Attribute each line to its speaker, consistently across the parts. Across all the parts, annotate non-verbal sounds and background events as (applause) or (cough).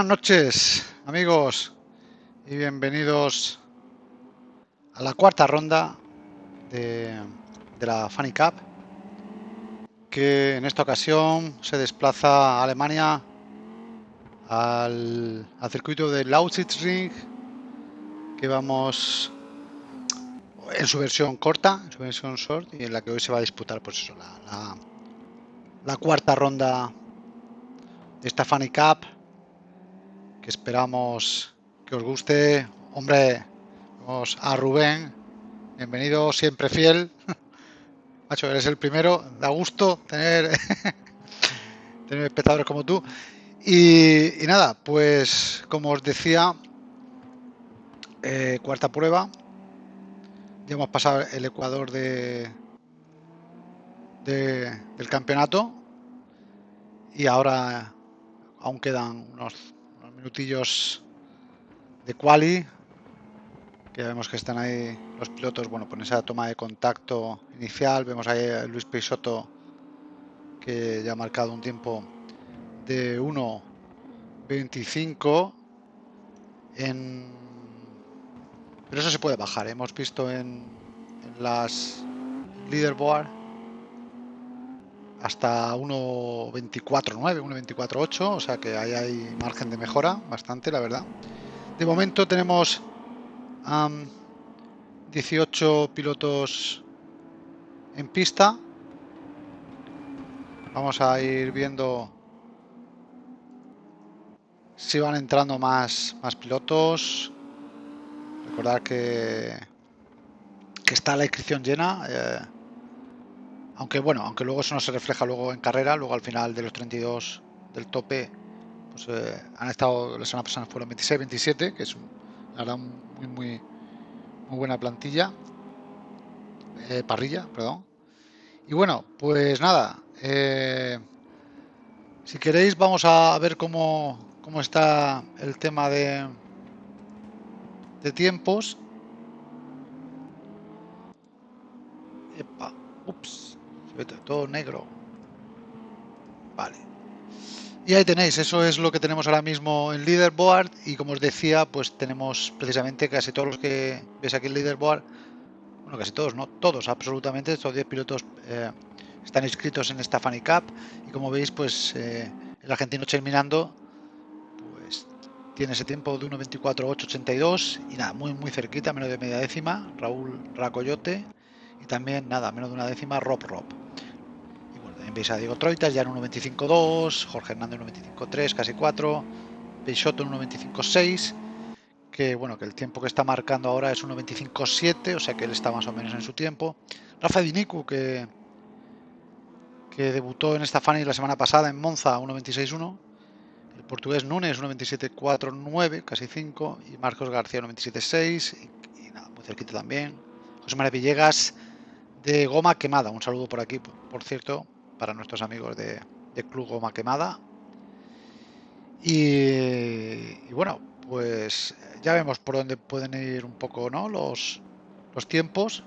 Speaker 1: Buenas noches, amigos, y bienvenidos a la cuarta ronda de, la Funny Cup, que en esta ocasión se desplaza a Alemania al, al circuito de Lausitzring, que vamos en su versión corta, en su versión short, y en la que hoy se va a disputar pues eso, la, la, la cuarta ronda de esta Funny Cup esperamos que os guste. Hombre, vamos a Rubén, bienvenido, siempre fiel. (laughs) Macho, eres el primero, da gusto tener, (laughs) tener espectadores como tú. Y, y, nada, pues como os decía, eh, cuarta prueba. Ya hemos pasado el ecuador de, de, del campeonato y ahora aún quedan unos minutillos de quali que vemos que están ahí los pilotos bueno con esa toma de contacto inicial vemos ahí a Luis Peixoto que ya ha marcado un tiempo de 1.25 en pero eso se puede bajar ¿eh? hemos visto en, en las leaderboard hasta 1.24.9, 1.24.8, o sea que ahí hay margen de mejora bastante, la verdad. De momento tenemos um, 18 pilotos en pista. Vamos a ir viendo si van entrando más, más pilotos. Recordar que, que está la inscripción llena. Eh, aunque bueno, aunque luego eso no se refleja luego en carrera, luego al final de los 32 del tope, pues eh, han estado, la semana pasada fueron 26, 27, que es la verdad muy, muy, muy buena plantilla, eh, parrilla, perdón. Y bueno, pues nada, eh, si queréis vamos a ver cómo, cómo está el tema de, de tiempos. Epa, ups todo negro. Vale. Y ahí tenéis, eso es lo que tenemos ahora mismo en Leaderboard. Y como os decía, pues tenemos precisamente casi todos los que ves aquí en Leaderboard, bueno, casi todos, no, todos absolutamente, estos 10 pilotos eh, están inscritos en esta Funny Cup. Y como veis, pues eh, el argentino terminando pues tiene ese tiempo de 1.24.882 y nada, muy muy cerquita, menos de media décima, Raúl Racoyote. Y también nada, menos de una décima, Rob Rob. Veis a Diego Troitas ya en 1.25.2, Jorge Hernández en 1.25.3, casi 4, Peixoto en 1.25.6, que bueno, que el tiempo que está marcando ahora es 1.25.7, o sea que él está más o menos en su tiempo. Rafa Dinicu, que, que debutó en esta Fanny la semana pasada en Monza, 1.26.1. El portugués Nunes, 1.27.4.9, casi 5. Y Marcos García, 1.27.6. Y, y, nada, muy cerquita también. José María Villegas, de Goma Quemada. Un saludo por aquí, por cierto, para nuestros amigos de, de Club Goma Quemada. Y, bueno, pues ya vemos por dónde pueden ir un poco ¿no? los, los tiempos.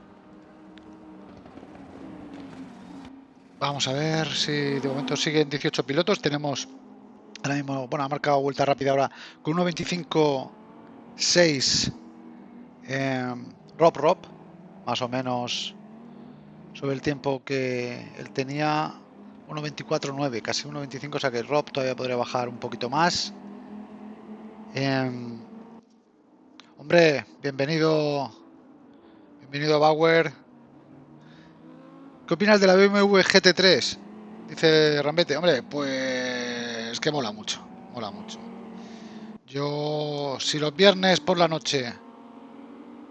Speaker 1: Vamos a ver si de momento siguen 18 pilotos. Tenemos ahora mismo, bueno, ha marcado vuelta rápida ahora con 1.25.6 eh, Rob Rob, más o menos sobre el tiempo que él tenía 1.24.9, casi 1.25, o sea que Rob todavía podría bajar un poquito más. Eh, hombre, bienvenido, bienvenido Bauer. ¿Qué opinas de la BMW GT3? Dice Rambete. Hombre, pues que mola mucho, mola mucho. Yo, si los viernes por la noche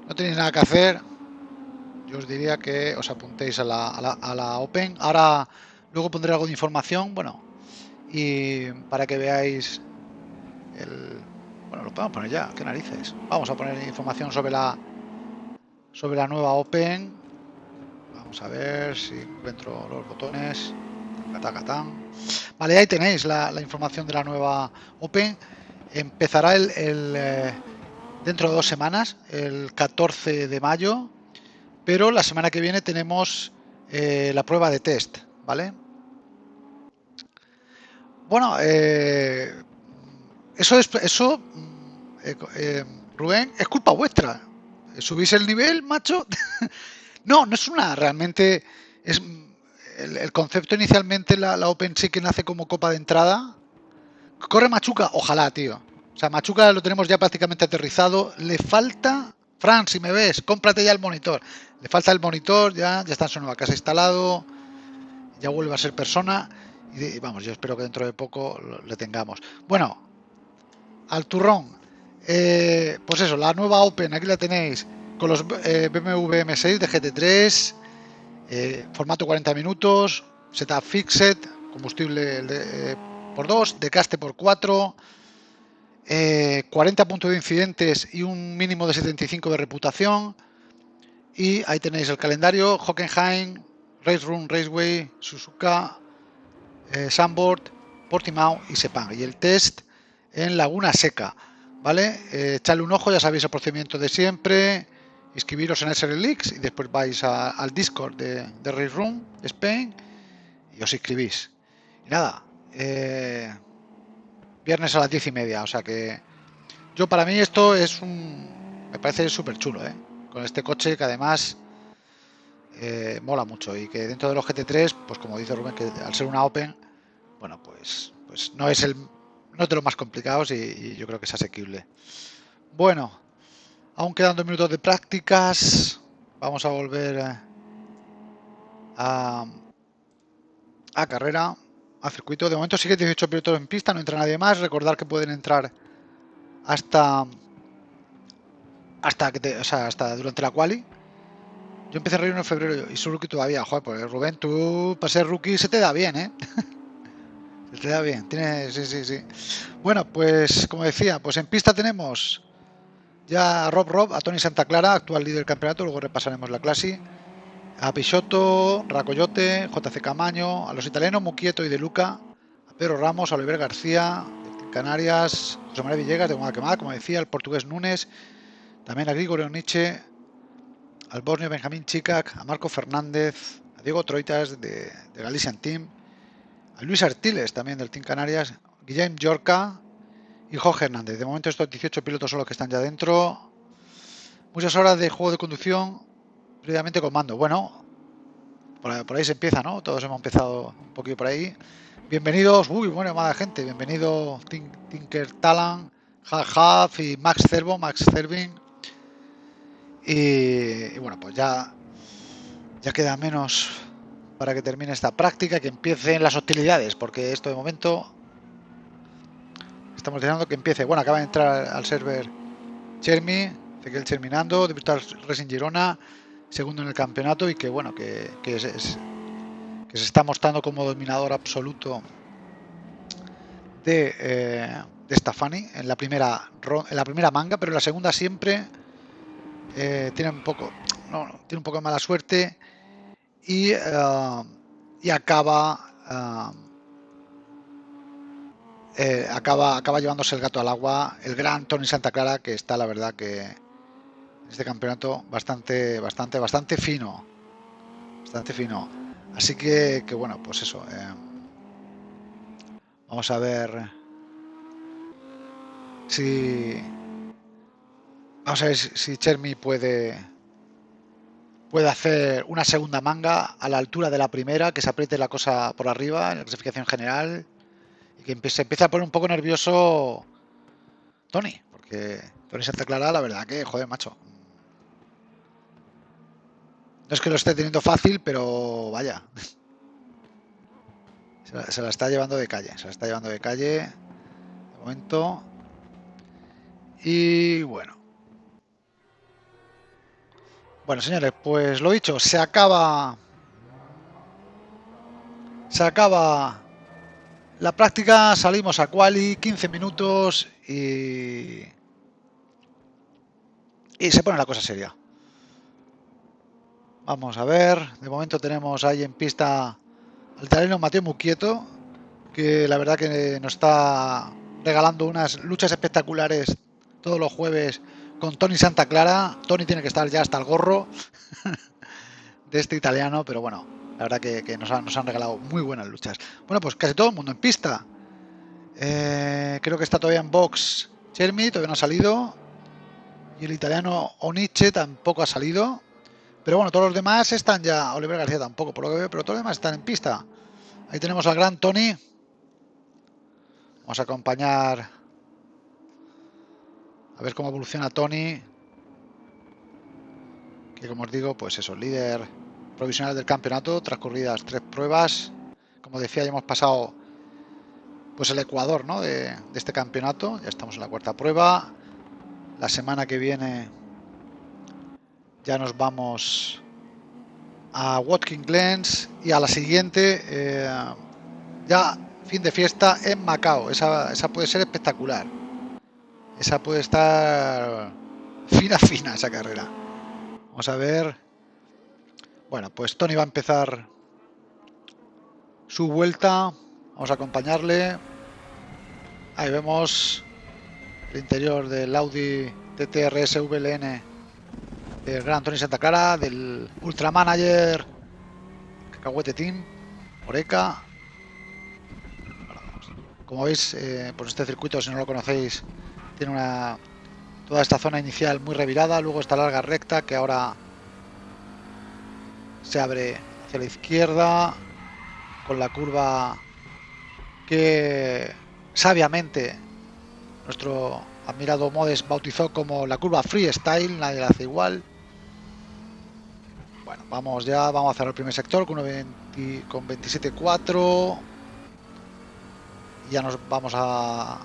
Speaker 1: no tenéis nada que hacer, yo os diría que os apuntéis a la, a la, a la Open. Ahora Luego pondré algo de información, bueno, y para que veáis el... Bueno, lo podemos poner ya, qué narices. Vamos a poner información sobre la sobre la nueva Open. Vamos a ver si encuentro los botones. Vale, ahí tenéis la, información de la nueva Open. Empezará el eh, dentro de dos semanas, el 14 de mayo, pero la semana que viene tenemos eh, la prueba de test, ¿vale? Bueno, eh, eso es, eso, mm, eh, eh, Rubén, es culpa vuestra. Subís el nivel, macho. (laughs) no, no es una, realmente, es el, concepto inicialmente, la, la Open sí que nace como copa de entrada. Corre Machuca, ojalá, tío. O sea, Machuca lo tenemos ya prácticamente aterrizado. Le falta, Fran, si me ves, cómprate ya el monitor. Le falta el monitor, ya, ya está en su nueva casa instalado. Ya vuelve a ser persona. Y vamos, yo espero que dentro de poco le tengamos. Bueno, al turrón. Eh, pues eso, la nueva Open, aquí la tenéis. Con los eh, BMW M6 de GT3. Eh, formato 40 minutos. Setup fixed. Combustible por 2. Decaste por 4. 40 puntos de incidentes y un mínimo de 75 de reputación. Y ahí tenéis el calendario, Hockenheim, Race Room, Raceway, Suzuka, eh, Sandboard, Portimao y Sepang. Y el test en Laguna Seca, ¿vale? Eh, echarle un ojo, ya sabéis el procedimiento de siempre, inscribiros en SRLX y después vais al Discord de, Race Room Spain y os inscribís. Y nada, eh, viernes a las diez y media, o sea que yo para mí esto es un... me parece súper chulo, ¿eh? Con este coche que además eh, mola mucho y que dentro de los GT3, pues como dice Rubén, que al ser una Open, bueno, pues, pues no es el no de los más complicados y, yo creo que es asequible. Bueno, aún quedan dos minutos de prácticas, vamos a volver a, carrera, a circuito. De momento sigue 18 pilotos en pista, no entra nadie más. Recordar que pueden entrar hasta hasta que o sea, hasta durante la quali yo empecé a reír en febrero y soy rookie todavía. Joder, pues Rubén, tú para ser rookie se te da bien, ¿eh? (laughs) te da bien. Tiene, sí, sí, sí. Bueno, pues como decía, pues en pista tenemos ya a Rob Rob, a Tony Santa Clara, actual líder del campeonato. Luego repasaremos la clase. A Pichotto, Racoyote, JC Camaño, a los italianos Muquieto y De Luca, a Pedro Ramos, a Oliver García, Canarias, José María Villegas de Guadalquemada, como decía, el portugués Núñez, también a Grigorio Nietzsche, al Borneo Benjamín Chicac, a Marco Fernández, a Diego Troitas de, de Galician Team, Luis Artiles también del Team Canarias, Guillem Yorca y Jorge Hernández. De momento estos 18 pilotos son los que están ya dentro. Muchas horas de juego de conducción previamente con mando. Bueno, por ahí, se empieza, ¿no? Todos hemos empezado un poquito por ahí. Bienvenidos, uy, bueno, amada gente, bienvenido Tinker Talan, Half y Max Cervo, Max Cervin, y, bueno, pues ya, ya queda menos para que termine esta práctica, que empiecen las hostilidades, porque esto de momento estamos deseando que empiece. Bueno, acaba de entrar al server Chermi, Ezequiel Cherminando, de Virtual Racing Girona, segundo en el campeonato y que bueno, que, que, que se está mostrando como dominador absoluto de, eh, de en la primera en la primera manga, pero en la segunda siempre eh, tiene un poco, no, tiene un poco de mala suerte y, eh, y acaba, eh, acaba, acaba llevándose el gato al agua el gran Tony Santa Clara que está la verdad que este campeonato bastante, bastante, bastante fino, bastante fino. Así que, que bueno, pues eso. vamos a ver si Vamos a ver si Chermi puede, puede hacer una segunda manga a la altura de la primera, que se apriete la cosa por arriba en la clasificación general y que se empiece a poner un poco nervioso Tony, porque Tony Santa Clara, la verdad que, joder, macho. No es que lo esté teniendo fácil, pero vaya. (laughs) Se la, está llevando de calle, se la está llevando de calle de momento. Y bueno. Bueno, señores, pues lo dicho, se acaba. Se acaba la práctica, salimos a quali, 15 minutos y. Y se pone la cosa seria. Vamos a ver, de momento tenemos ahí en pista al italiano Mateo Muquieto, que la verdad que nos está regalando unas luchas espectaculares todos los jueves con Tony Santa Clara. Tony tiene que estar ya hasta el gorro (laughs) de este italiano, pero bueno, la verdad que, nos, han, regalado muy buenas luchas. Bueno, pues casi todo el mundo en pista. Eh, creo que está todavía en box Chermi, todavía no ha salido. Y el italiano Oniche tampoco ha salido. Pero bueno, todos los demás están ya. Oliver García tampoco, por lo que veo, pero todos los demás están en pista. Ahí tenemos al gran Tony. Vamos a acompañar. A ver cómo evoluciona Tony. Que como os digo, pues eso, líder provisional del campeonato, transcurridas tres pruebas. Como decía, ya hemos pasado pues el Ecuador ¿no? de, este campeonato. Ya estamos en la cuarta prueba. La semana que viene ya nos vamos a Watkins Glens y a la siguiente eh, ya fin de fiesta en Macao. Esa, esa puede ser espectacular. Esa puede estar fina, (laughs) fina esa carrera. Vamos a ver. Bueno, pues Tony va a empezar su vuelta. Vamos a acompañarle. Ahí vemos el interior del Audi TTRS VLN del Gran Tony Santa Clara, del Ultra Manager Cacahuete Team, Oreca. Como veis, eh, pues este circuito, si no lo conocéis, tiene una toda esta zona inicial muy revirada, luego esta larga recta que ahora se abre hacia la izquierda con la curva que sabiamente nuestro admirado Modes bautizó como la curva freestyle, nadie la hace igual. Bueno, vamos ya, vamos a hacer el primer sector con, con 27.4. Ya nos vamos a,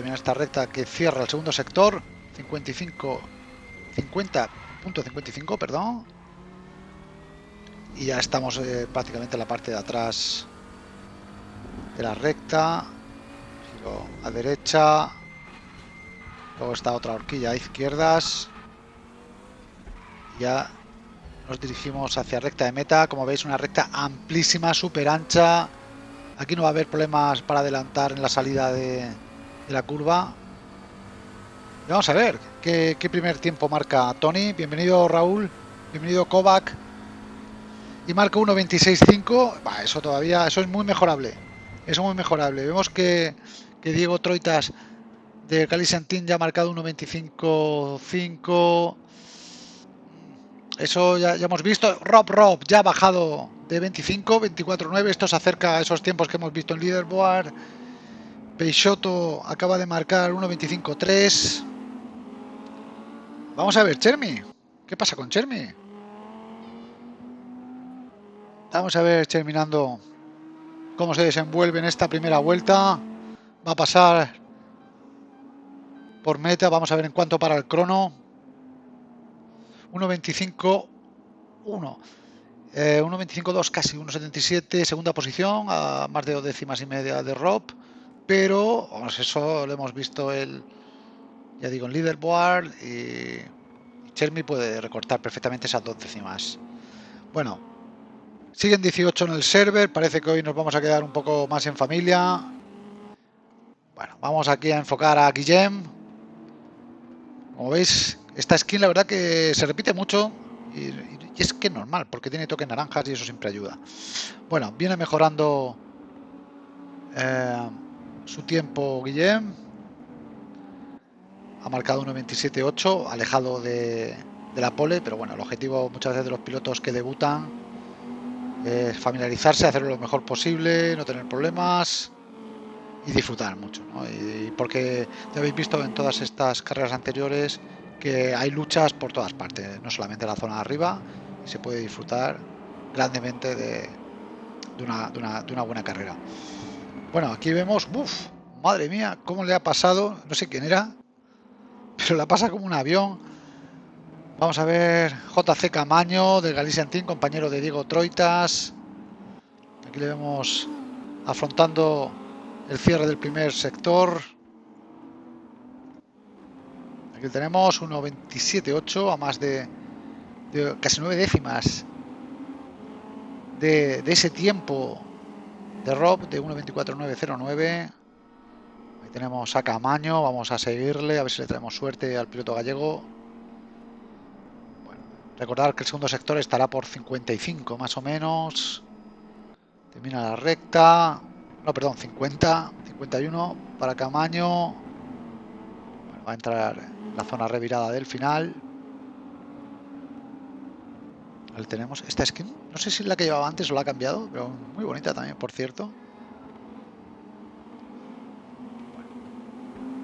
Speaker 1: terminar esta recta que cierra el segundo sector. 55, 50.55, perdón. Y ya estamos eh, prácticamente en la parte de atrás de la recta. Giro a derecha. Luego está otra horquilla a izquierdas. Ya nos dirigimos hacia recta de meta. Como veis, una recta amplísima, súper ancha. Aquí no va a haber problemas para adelantar en la salida de, de la curva. Y vamos a ver qué, qué, primer tiempo marca Tony. Bienvenido Raúl, bienvenido Kovac. Y marca 1.26.5. Eso todavía, eso es muy mejorable. Eso es muy mejorable. Vemos que, que Diego Troitas de Cali Santín ya ha marcado 1.25.5. Eso ya, ya, hemos visto. Rob Rob ya ha bajado de 25, 24.9. Esto se acerca a esos tiempos que hemos visto en Leaderboard. Peixoto acaba de marcar 1.25.3. Vamos a ver, Chermi. ¿Qué pasa con Chermi? Vamos a ver, terminando cómo se desenvuelve en esta primera vuelta. Va a pasar por meta. Vamos a ver en cuánto para el crono. 1.25, 1. Eh, 1.25.2, casi 1.77, segunda posición, a más de dos décimas y media de Rob. Pero eso lo hemos visto el, ya digo, en leaderboard y Chermi puede recortar perfectamente esas dos décimas. Bueno, siguen 18 en el server, parece que hoy nos vamos a quedar un poco más en familia. Bueno, vamos aquí a enfocar a Guillem, como veis, esta skin la verdad que se repite mucho y, y es que es normal, porque tiene toques naranjas y eso siempre ayuda. Bueno, viene mejorando eh, su tiempo Guillem. Ha marcado 1.27.8, alejado de, de, la pole, pero bueno, el objetivo muchas veces de los pilotos que debutan es familiarizarse, hacerlo lo mejor posible, no tener problemas y disfrutar mucho. ¿no? Y porque ya habéis visto en todas estas carreras anteriores que hay luchas por todas partes, no solamente en la zona de arriba, y se puede disfrutar grandemente de, una, de, una, de una, buena carrera. Bueno, aquí vemos, uff, madre mía, cómo le ha pasado, no sé quién era, pero la pasa como un avión. Vamos a ver JC Camaño del Galician Team, compañero de Diego Troitas. Aquí le vemos afrontando el cierre del primer sector. Aquí tenemos 1.27.8 a más de, casi 9 décimas de, ese tiempo de Rob de 1.24.909. Ahí tenemos a Camaño, vamos a seguirle, a ver si le traemos suerte al piloto gallego. Bueno, recordar que el segundo sector estará por 55 más o menos. Termina la recta. no, perdón, 50, 51 para Camaño. va a entrar la zona revirada del final. Tenemos esta skin. No sé si es la que llevaba antes o la ha cambiado, pero muy bonita también, por cierto.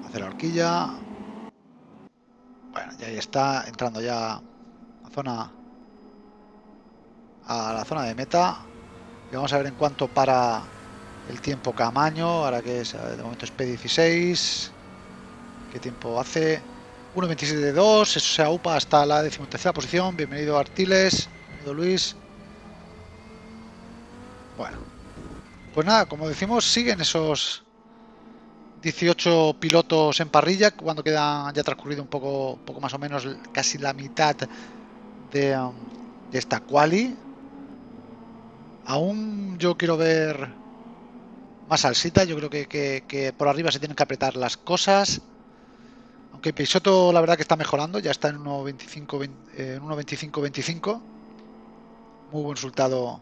Speaker 1: hace la horquilla. Bueno, y ahí está, entrando ya a zona a la zona de meta. Y vamos a ver en cuánto para el tiempo Camaño, ahora que es, de momento es P16. ¿Qué tiempo hace? 1.27.2, eso se aupa hasta la decimotercera posición. Bienvenido Artiles, Luis. Bueno, pues nada, como decimos, siguen esos 18 pilotos en parrilla, cuando queda ya transcurrido un poco, poco más o menos casi la mitad de, um, esta quali. Aún yo quiero ver más salsita, yo creo que, por arriba se tienen que apretar las cosas. Aunque Peixoto la verdad que está mejorando, ya está en 1.25-25. Muy buen resultado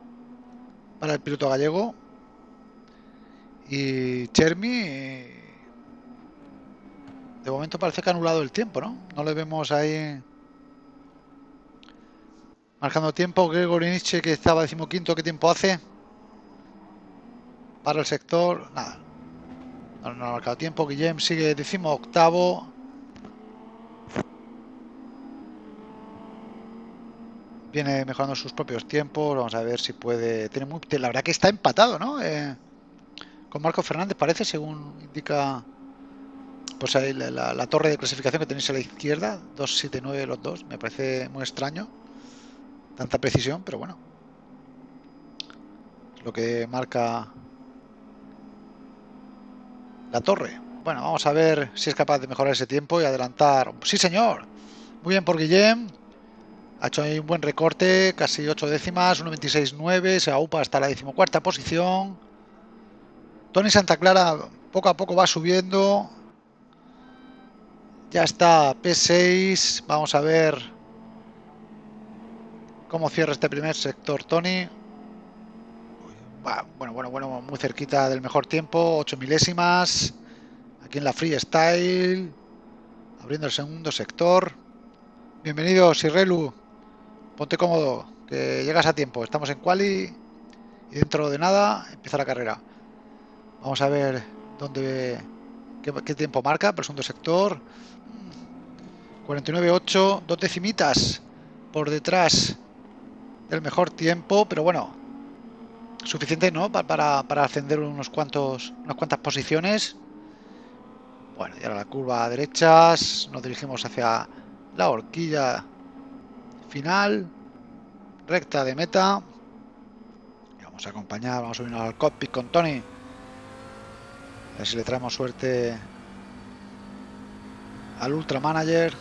Speaker 1: para el piloto gallego. Y Chermi, de momento parece que ha anulado el tiempo, ¿no? No le vemos ahí marcando tiempo. Gregory Nietzsche que estaba decimoquinto, ¿qué tiempo hace? Para el sector, nada. No, ha marcado tiempo. Guillem sigue decimo Viene mejorando sus propios tiempos. Vamos a ver si puede. Tiene muy... La verdad que está empatado, ¿no? Eh, con Marco Fernández parece, según indica pues ahí la, la, torre de clasificación que tenéis a la izquierda. 279 los dos. Me parece muy extraño. Tanta precisión, pero bueno. Lo que marca la torre. Bueno, vamos a ver si es capaz de mejorar ese tiempo y adelantar. Sí, señor. Muy bien por Guillem. Ha hecho ahí un buen recorte, casi 8 décimas, 1.26.9, se aupa hasta la decimocuarta posición. Tony Santa Clara poco a poco va subiendo. Ya está P6. Vamos a ver cómo cierra este primer sector Tony. Bueno, bueno, bueno, muy cerquita del mejor tiempo, 8 milésimas. Aquí en la freestyle, abriendo el segundo sector. Bienvenido, Sirrelu. Ponte cómodo, que llegas a tiempo. Estamos en quali y dentro de nada empieza la carrera. Vamos a ver dónde qué, tiempo marca por segundo sector. 49.8, dos decimitas por detrás del mejor tiempo, pero bueno, suficiente, ¿no? Para, para ascender unos cuantos, unas cuantas posiciones. Bueno, y ahora la curva a derechas, nos dirigimos hacia la horquilla final, recta de meta. Vamos a acompañar, vamos a subir al cockpit con Tony. A ver si le traemos suerte al Ultra Manager.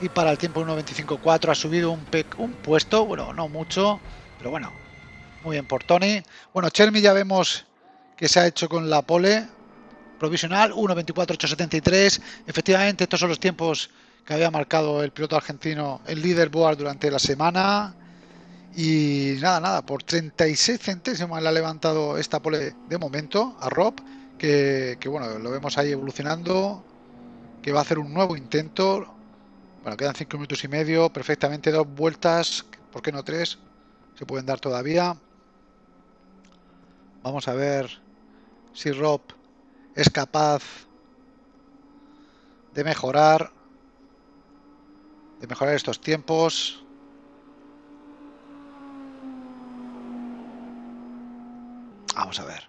Speaker 1: y para el tiempo 1.25.4 ha subido un, un puesto, bueno, no mucho, pero bueno, muy bien por Tony. Bueno, Chermi ya vemos que se ha hecho con la pole provisional, 1.24.873. Efectivamente, estos son los tiempos que había marcado el piloto argentino el leaderboard durante la semana. Y nada, nada, por 36 centésimos le ha levantado esta pole de momento a Rob, que, que bueno, lo vemos ahí evolucionando, que va a hacer un nuevo intento bueno, quedan 5 minutos y medio, perfectamente dos vueltas, ¿por qué no tres? Se pueden dar todavía. Vamos a ver si Rob es capaz de mejorar, de mejorar estos tiempos. Vamos a ver.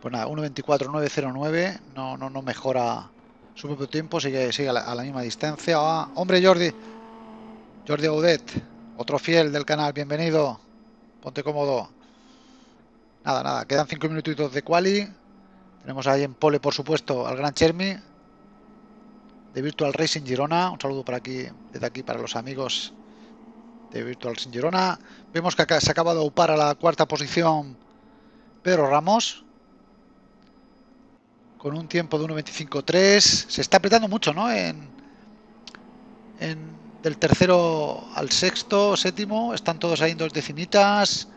Speaker 1: Pues nada, 1.24.909 no, no, no mejora su propio tiempo, sigue, sigue a, la, misma distancia. Ah, hombre Jordi, Jordi Audet, otro fiel del canal, bienvenido. Ponte cómodo. Nada, nada, quedan cinco minutitos de quali. Tenemos ahí en pole, por supuesto, al gran Chermi de Virtual Racing Girona. Un saludo para aquí, desde aquí para los amigos de Virtual Racing Girona. Vemos que se acaba de upar a la cuarta posición Pedro Ramos con un tiempo de 1.25.3. Se está apretando mucho, ¿no? En, del tercero al sexto, séptimo, están todos ahí en dos decimitas,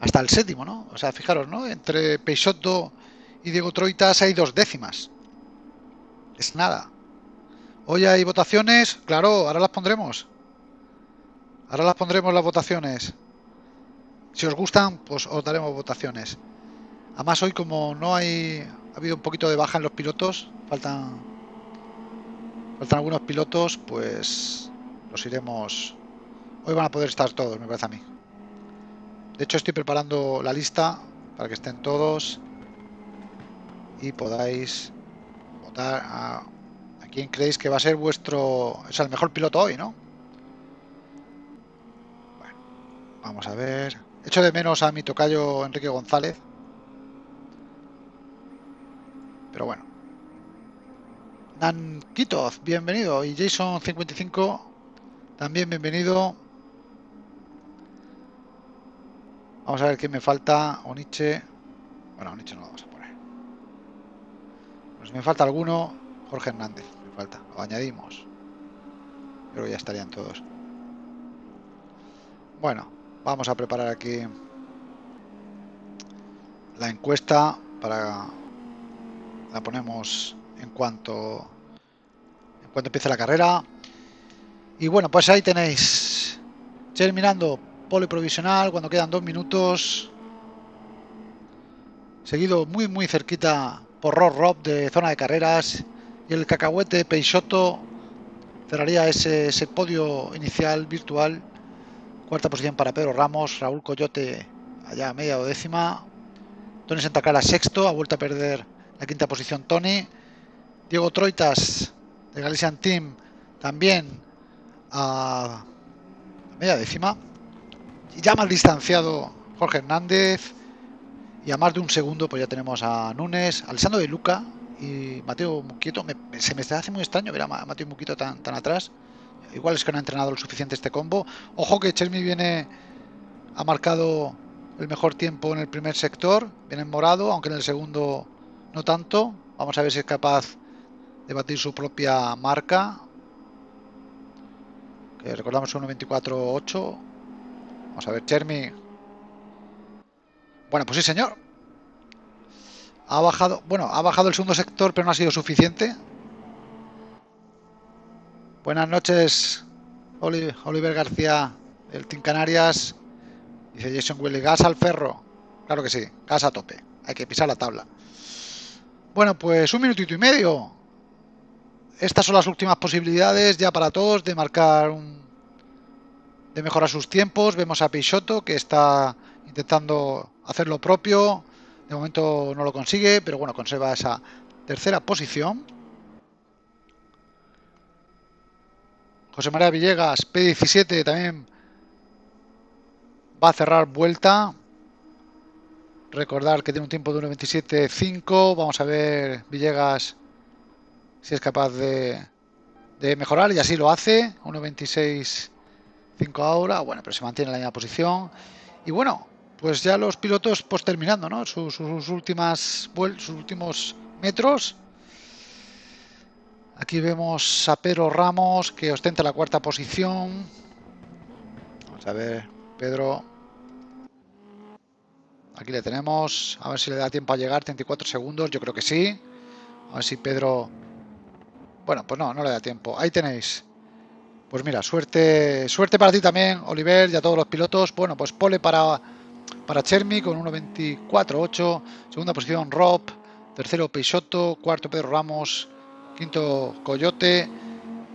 Speaker 1: hasta el séptimo, ¿no? O sea, fijaros, ¿no? Entre Peixoto y Diego Troitas hay dos décimas. Es nada. Hoy hay votaciones, claro, ahora las pondremos. Ahora las pondremos las votaciones. Si os gustan, pues os daremos votaciones. Además hoy como no hay... Ha habido un poquito de baja en los pilotos, faltan... Faltan algunos pilotos, pues los iremos... Hoy van a poder estar todos, me parece a mí. De hecho estoy preparando la lista para que estén todos y podáis votar a, a quién creéis que va a ser vuestro... Es el mejor piloto hoy, ¿no? Bueno, vamos a ver... Echo de menos a mi tocayo Enrique González. Pero bueno. Nankitov, bienvenido. Y Jason55, también bienvenido. Vamos a ver qué me falta. Oniche. Bueno, Oniche no lo vamos a. Pues me falta alguno. Jorge Hernández, me falta. Lo añadimos. Creo que ya estarían todos. Bueno, Vamos a preparar aquí la encuesta para la ponemos en cuanto en cuanto empiece la carrera. Y bueno, pues ahí tenéis terminando poliprovisional cuando quedan dos minutos. Seguido muy muy cerquita por Rob Rob de zona de carreras y el cacahuete Peixoto cerraría ese, ese podio inicial virtual Cuarta posición para Pedro Ramos, Raúl Coyote allá a media o décima. Tony Santa Clara sexto, ha vuelto a perder la quinta posición Tony. Diego Troitas de Galician Team también a media décima. Y ya más distanciado Jorge Hernández. Y a más de un segundo pues ya tenemos a Núñez, Alessandro de Luca y Mateo Muquieto. se me hace muy extraño ver a Mateo Muquieto tan, tan atrás. Igual es que no ha entrenado lo suficiente este combo. Ojo que Chermi viene... Ha marcado el mejor tiempo en el primer sector. Viene en morado, aunque en el segundo no tanto. Vamos a ver si es capaz de batir su propia marca. Que recordamos 1.24.8. Vamos a ver, Chermi. Bueno, pues sí, señor. Ha bajado, bueno, ha bajado el segundo sector, pero no ha sido suficiente. Buenas noches, Oliver García del Team Canarias. Dice Jason Willy, gas al ferro. Claro que sí, gas a tope. Hay que pisar la tabla. Bueno, pues un minutito y medio. Estas son las últimas posibilidades ya para todos de marcar un... de mejorar sus tiempos. Vemos a Peixoto que está intentando hacer lo propio. De momento no lo consigue, pero bueno, conserva esa tercera posición. José María Villegas, P17 también va a cerrar vuelta. Recordar que tiene un tiempo de 1.27.5. Vamos a ver Villegas si es capaz de, mejorar y así lo hace. 1.26.5 ahora. Bueno, pero se mantiene en la misma posición. Y bueno, pues ya los pilotos pues terminando ¿no? sus, últimas sus últimos metros. Aquí vemos a Pedro Ramos que ostenta la cuarta posición. Vamos a ver, Pedro. Aquí le tenemos. A ver si le da tiempo a llegar. 34 segundos, yo creo que sí. A ver si Pedro... Bueno, pues no, no le da tiempo. Ahí tenéis. Pues mira, suerte suerte para ti también, Oliver, y a todos los pilotos. Bueno, pues pole para, para Chermi con 1.24.8. Segunda posición, Rob. Tercero, Peixoto. Cuarto, Pedro Ramos. Quinto, Coyote.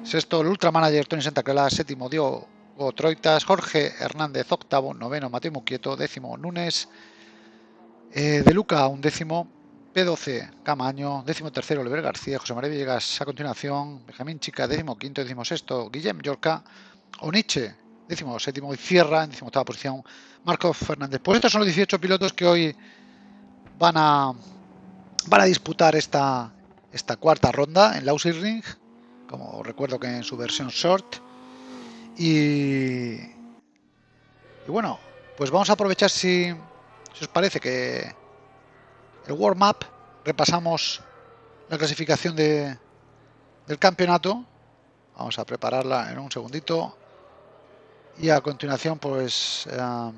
Speaker 1: Sexto, el Ultra Manager Tony Santa Clara. Séptimo, Diego Troitas. Jorge Hernández, octavo. Noveno, Mateo Muquieto. Décimo, Nunes. Eh, de Luca, un décimo. P12, Camaño. Décimo tercero, Oliver García. José María Villegas a continuación. Benjamín Chica, décimo quinto. Décimo sexto, Guillem Yorca. Oniche, décimo séptimo. Y cierra en décimo octava posición. Marco Fernández. Pues estos son los 18 pilotos que hoy van a, van a disputar esta, esta cuarta ronda en Lousy Ring, como recuerdo que en su versión short. Y, y bueno, pues vamos a aprovechar si, si os parece que el warm-up repasamos la clasificación de, del campeonato Vamos a prepararla en un segundito. Y a continuación, pues, em,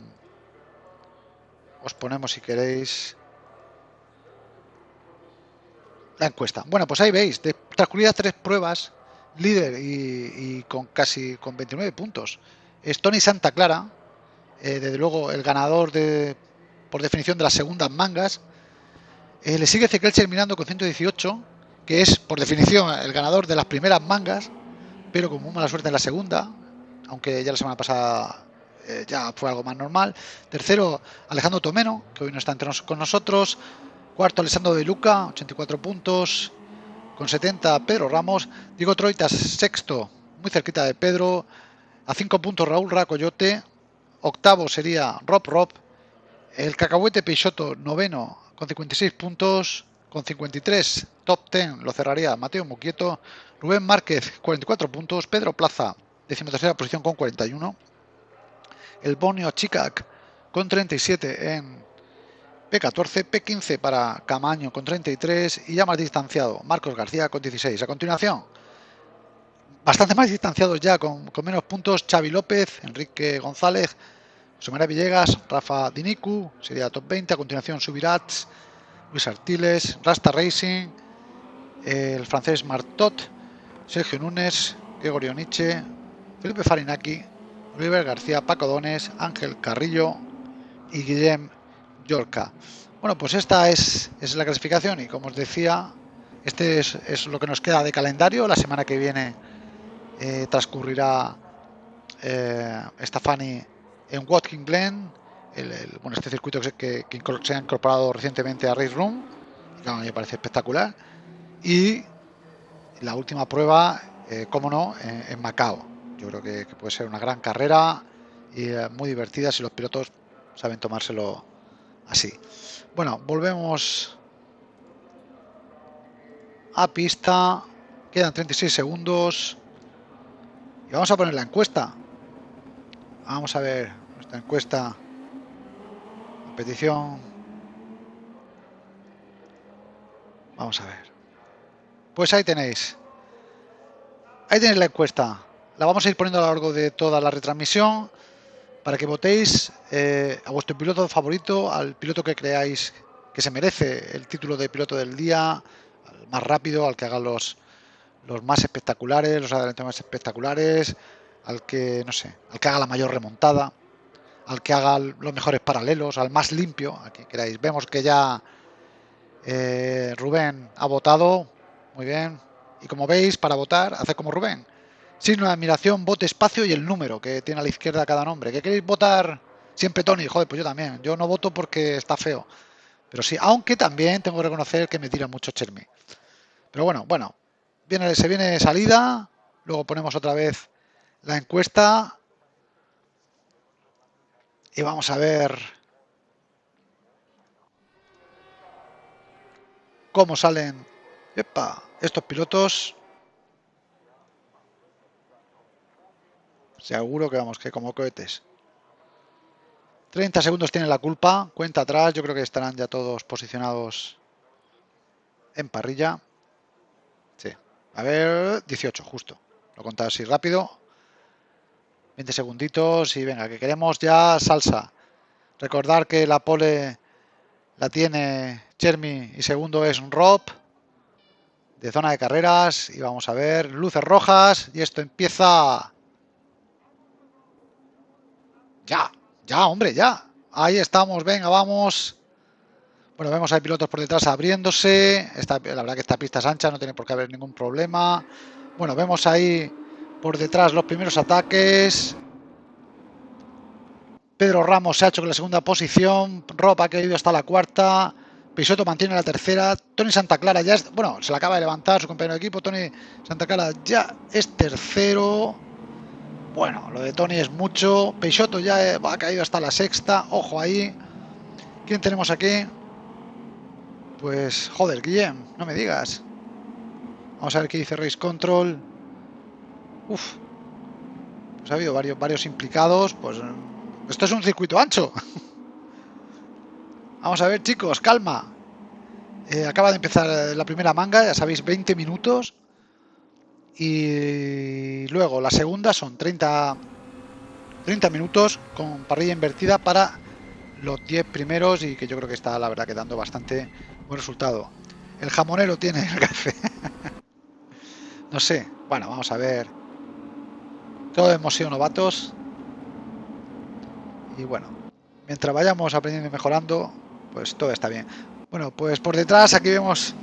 Speaker 1: os ponemos, si queréis, la encuesta. Bueno, pues ahí veis, de transcurridas tres pruebas, líder y, con casi con 29 puntos. Es Tony Santa Clara, eh, desde luego el ganador de, por definición de las segundas mangas. Eh, le sigue Ezequiel terminando con 118, que es por definición el ganador de las primeras mangas, pero con muy mala suerte en la segunda, aunque ya la semana pasada eh, ya fue algo más normal. Tercero, Alejandro Tomeno, que hoy no está entre con nosotros. Cuarto, Alessandro de Luca, 84 puntos. Con 70, Pedro Ramos. Diego Troitas, sexto, muy cerquita de Pedro. A 5 puntos, Raúl Racoyote. Octavo sería Rob Rob. El Cacahuete Peixoto, noveno, con 56 puntos. Con 53, top 10 lo cerraría Mateo Muquieto. Rubén Márquez, 44 puntos. Pedro Plaza, decimotercera posición con 41. El Bonio Chicac con 37 en P14, P15 para Camaño con 33 y ya más distanciado, Marcos García con 16. A continuación, bastante más distanciados ya, con, menos puntos, Xavi López, Enrique González, María Villegas, Rafa Dinicu, sería top 20. A continuación, Subirats, Luis Artiles, Rasta Racing, el francés Martot, Sergio Núñez, Gregorio Nietzsche, Felipe Farinaki, Oliver García, Paco Dones, Ángel Carrillo y Guillem Yorca. Bueno, pues esta es, es, la clasificación y como os decía, este es, lo que nos queda de calendario. La semana que viene eh, transcurrirá eh, Stefani en Watkin Glen, el, bueno, este circuito que, se ha incorporado recientemente a Race Room, que me parece espectacular. Y la última prueba, eh, como no, en, Macao. Yo creo que, puede ser una gran carrera y eh, muy divertida si los pilotos saben tomárselo así. Bueno, volvemos a pista. Quedan 36 segundos. Y vamos a poner la encuesta. Vamos a ver nuestra encuesta. Petición. Vamos a ver. Pues ahí tenéis. Ahí tenéis la encuesta. La vamos a ir poniendo a lo largo de toda la retransmisión para que votéis eh, a vuestro piloto favorito, al piloto que creáis que se merece el título de piloto del día, al más rápido, al que haga los, los más espectaculares, los adelantamientos más espectaculares, al que, no sé, al que haga la mayor remontada, al que haga los mejores paralelos, al más limpio, a quien queráis. Vemos que ya eh, Rubén ha votado, muy bien, y como veis, para votar, hace como Rubén. Signo de admiración, vote espacio y el número que tiene a la izquierda cada nombre. ¿Que queréis votar siempre Tony? Joder, pues yo también. Yo no voto porque está feo. Pero sí, aunque también tengo que reconocer que me tira mucho Chermi. Pero bueno, bueno, viene, se viene salida, luego ponemos otra vez la encuesta y vamos a ver cómo salen estos pilotos. Seguro que vamos, que como cohetes. 30 segundos tienen la culpa, cuenta atrás, yo creo que estarán ya todos posicionados en parrilla. Sí, a ver, 18, justo. Lo contado así rápido. 20 segunditos y venga, que queremos ya salsa. Recordar que la pole la tiene Chermi y segundo es Rob de zona de carreras y vamos a ver luces rojas y esto empieza ya, ya, hombre, ya. Ahí estamos, venga, vamos. Bueno, vemos hay pilotos por detrás abriéndose. La verdad que esta pista es ancha, no tiene por qué haber ningún problema. Bueno, vemos ahí por detrás los primeros ataques. Pedro Ramos se ha hecho con la segunda posición. Rob ha caído hasta la cuarta. Pisoto mantiene la tercera. Tony Santa Clara ya es. Bueno, se la acaba de levantar su compañero de equipo. Tony Santa Clara ya es tercero. Bueno, lo de Tony es mucho. Peixoto ya ha caído hasta la sexta. Ojo ahí. ¿Quién tenemos aquí? Pues, joder, Guillem, no me digas. Vamos a ver qué dice Race Control. Uf. Pues ha habido varios, varios implicados. Pues esto es un circuito ancho. (laughs) Vamos a ver, chicos, calma. Eh, acaba de empezar la primera manga, ya sabéis, 20 minutos. Y luego la segunda son 30, 30 minutos con parrilla invertida para los 10 primeros y que yo creo que está la verdad que dando bastante buen resultado. El jamonero tiene el café. (laughs) no sé. Bueno, vamos a ver. Todos hemos sido novatos. Y bueno, mientras vayamos aprendiendo y mejorando, pues todo está bien. Bueno, pues por detrás aquí vemos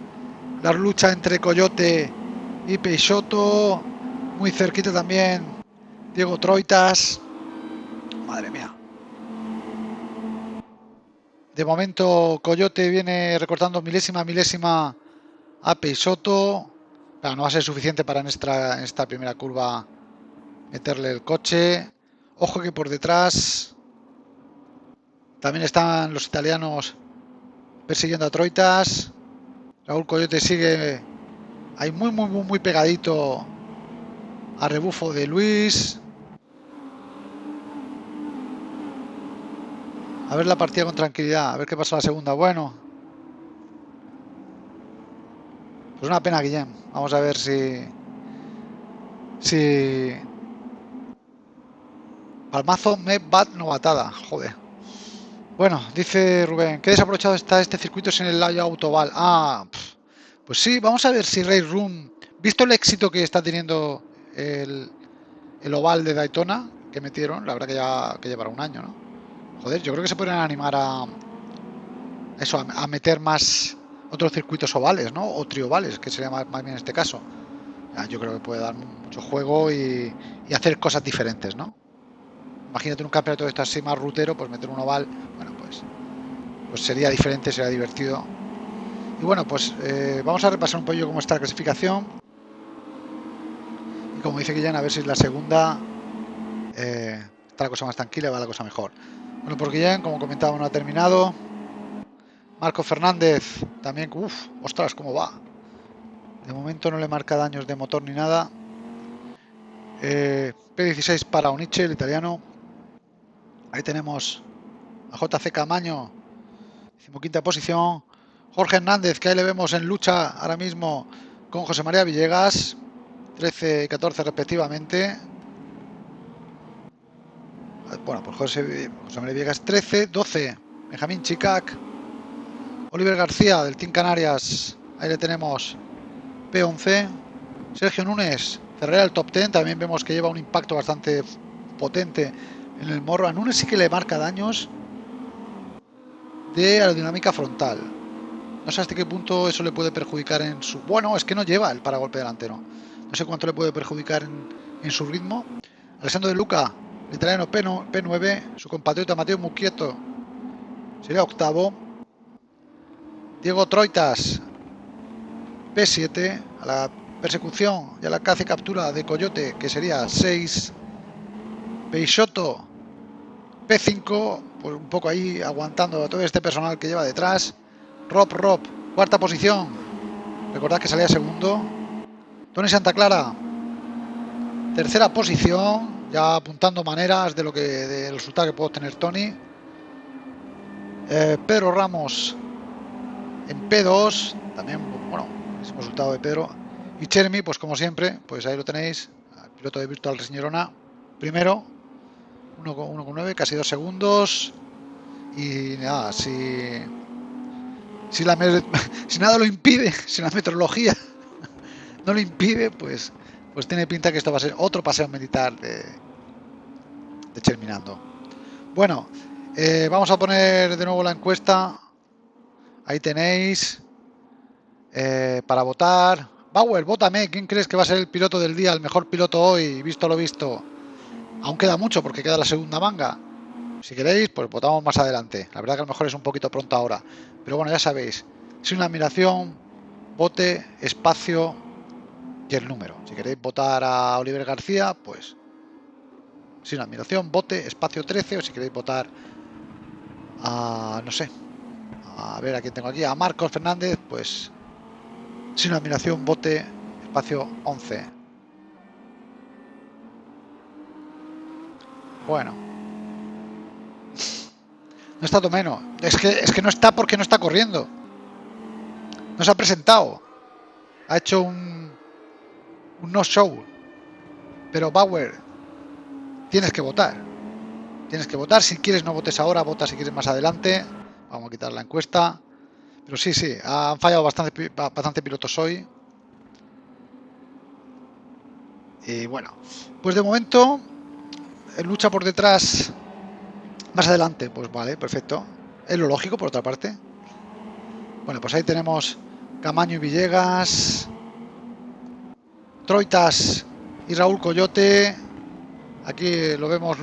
Speaker 1: la lucha entre Coyote y Peixoto. Muy cerquita también Diego Troitas. Madre mía. De momento Coyote viene recortando milésima milésima a Peixoto. Pero no va a ser suficiente para en esta, en esta primera curva meterle el coche. Ojo que por detrás también están los italianos persiguiendo a Troitas. Raúl Coyote sigue ahí muy, muy, muy, muy pegadito a rebufo de Luis. A ver la partida con tranquilidad, a ver qué pasa la segunda. Bueno. Pues una pena, Guillem. Vamos a ver si... Si... Palmazo me bat novatada. Joder. Bueno, dice Rubén, qué desaprovechado está este circuito sin el layo autoval. Ah, pues sí, vamos a ver si Ray Room, visto el éxito que está teniendo el, el oval de Daytona que metieron, la verdad que ya que llevará un año, ¿no? Joder, yo creo que se pueden animar a eso, a, meter más otros circuitos ovales, ¿no? O triovales, que sería más, bien en este caso. yo creo que puede dar mucho juego y, hacer cosas diferentes, ¿no? Imagínate un campeonato de esto así más rutero, pues meter un oval, bueno, pues, pues sería diferente, sería divertido. Y bueno, pues eh, vamos a repasar un poquito cómo está la clasificación. Y como dice Guillén, a ver si la segunda eh, está la cosa más tranquila va la cosa mejor. Bueno, porque ya, como comentaba, no ha terminado. Marco Fernández también, uff, ostras, cómo va. De momento no le marca daños de motor ni nada. Eh, P16 para Oniche, el italiano. Ahí tenemos a JC Camaño, quinta posición. Jorge Hernández, que ahí le vemos en lucha ahora mismo con José María Villegas, 13 y 14 respectivamente. Bueno, pues José, José María Viegas 13, 12, Benjamín Chicac, Oliver García del Team Canarias, ahí le tenemos P11, Sergio Núñez, cerrera el top 10, también vemos que lleva un impacto bastante potente en el morro. A Núñez sí que le marca daños de aerodinámica frontal. No sé hasta qué punto eso le puede perjudicar en su... Bueno, es que no lleva el paragolpe delantero. No sé cuánto le puede perjudicar en, en su ritmo. Alessandro de Luca italiano P9, su compatriota Mateo Muquieto sería octavo. Diego Troitas, P7, a la persecución y a la caza y captura de Coyote, que sería 6. Peixoto, P5, pues un poco ahí aguantando a todo este personal que lleva detrás. Rob Rob, cuarta posición. Recordad que salía segundo. Tony Santa Clara, tercera posición ya apuntando maneras de lo que del resultado que puedo tener Tony. Eh, Pedro Ramos en P2, también, bueno, es resultado de Pedro. Y Chermi, pues como siempre, pues ahí lo tenéis, piloto de Virtual Reseñorona, primero, 1,9, casi dos segundos. Y nada, si, (laughs) si, nada lo impide, si la meteorología (laughs) no lo impide, pues pues tiene pinta que esto va a ser otro paseo militar de, de Terminando. Bueno, eh, vamos a poner de nuevo la encuesta. Ahí tenéis. Eh, para votar. Bauer, vótame. ¿Quién crees que va a ser el piloto del día? El mejor piloto hoy, visto lo visto. Aún queda mucho porque queda la segunda manga. Si queréis, pues votamos más adelante. La verdad que a lo mejor es un poquito pronto ahora. Pero bueno, ya sabéis. Sin una admiración, vote, espacio, el número. Si queréis votar a Oliver García, pues sin admiración, vote espacio 13 o si queréis votar a, no sé, a ver a quién tengo aquí, a Marcos Fernández, pues sin admiración, vote espacio 11. Bueno. No está menos. Es que, es que no está porque no está corriendo. No se ha presentado. Ha hecho un, un no show. Pero Bauer, tienes que votar. Tienes que votar. Si quieres no votes ahora, vota si quieres más adelante. Vamos a quitar la encuesta. Pero sí, sí, han fallado bastante, bastante pilotos hoy. Y bueno, pues de momento, lucha por detrás más adelante. Pues vale, perfecto. Es lo lógico, por otra parte. Bueno, pues ahí tenemos Camaño y Villegas. Troitas y Raúl Coyote. Aquí lo vemos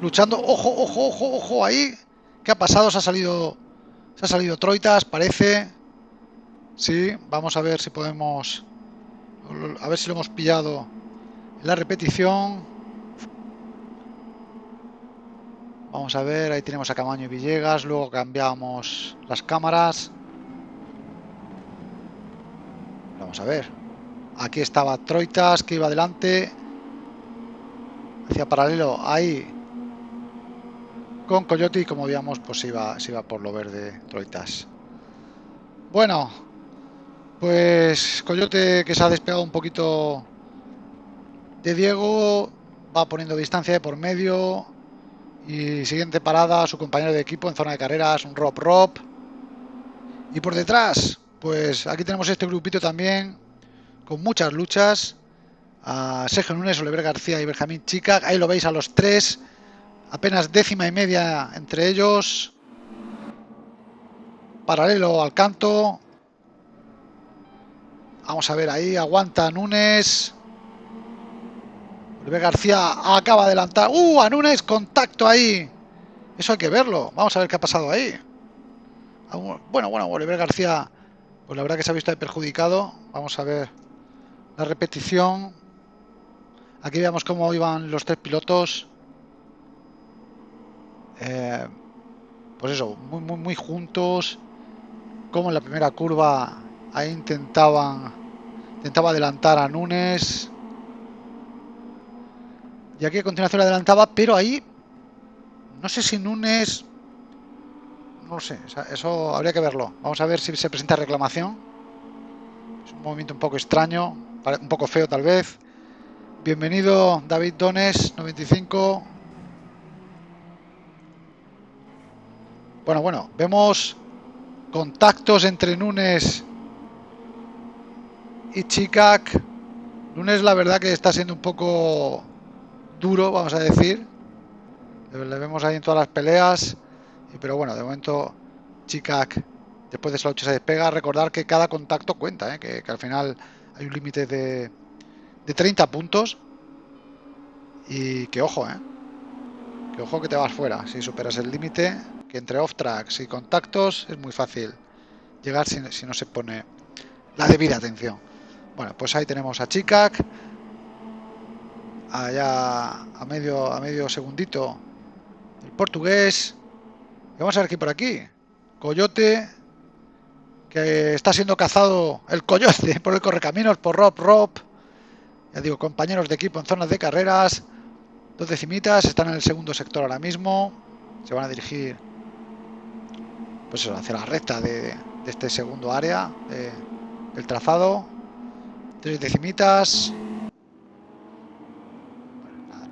Speaker 1: luchando. Ojo, ojo, ojo, ojo ahí. ¿Qué ha pasado? Se ha salido. Se ha salido Troitas, parece. Sí, vamos a ver si podemos. A ver si lo hemos pillado en la repetición. Vamos a ver, ahí tenemos a Camaño y Villegas. Luego cambiamos las cámaras. Vamos a ver. Aquí estaba Troitas que iba adelante. Hacia paralelo ahí. Con Coyote y como veíamos pues iba, se iba por lo verde Troitas. Bueno. Pues Coyote que se ha despegado un poquito de Diego. Va poniendo distancia de por medio. Y siguiente parada, su compañero de equipo en zona de carreras, un Rob Rob. Y por detrás, pues aquí tenemos este grupito también con muchas luchas. A Sergio Núñez, Oliver García y Benjamín Chica. Ahí lo veis a los tres. Apenas décima y media entre ellos. Paralelo al canto. Vamos a ver ahí. Aguanta Núñez. Oliver García acaba de adelantar. ¡Uh! A Núñez, contacto ahí. Eso hay que verlo. Vamos a ver qué ha pasado ahí. Bueno, bueno, Oliver García, pues la verdad que se ha visto perjudicado. Vamos a ver la repetición. Aquí veamos cómo iban los tres pilotos. Eh, pues eso, muy, muy, muy juntos. Como en la primera curva ahí intentaban intentaba adelantar a Nunes. Y aquí a continuación adelantaba, pero ahí no sé si Nunes no sé, eso habría que verlo. Vamos a ver si se presenta reclamación. Es un movimiento un poco extraño un poco feo tal vez. Bienvenido David Dones, 95. Bueno, bueno, vemos contactos entre Nunes y Chicac. Nunes la verdad que está siendo un poco duro, vamos a decir. Le vemos ahí en todas las peleas. Pero bueno, de momento Chicac después de esa lucha se despega. Recordar que cada contacto cuenta, ¿eh? que, que al final hay un límite de, de 30 puntos. Y que ojo, ¿eh? Que ojo que te vas fuera. Si superas el límite, que entre off-tracks y contactos es muy fácil llegar si, si, no se pone la debida atención. Bueno, pues ahí tenemos a Chicac. Allá a medio, a medio segundito el portugués. Y vamos a ver aquí por aquí. Coyote que está siendo cazado el coyote (laughs) por el correcaminos, por Rob Rob. Ya digo, compañeros de equipo en zonas de carreras. Dos decimitas, están en el segundo sector ahora mismo. Se van a dirigir pues hacia la recta de, este segundo área del trazado. Tres decimitas.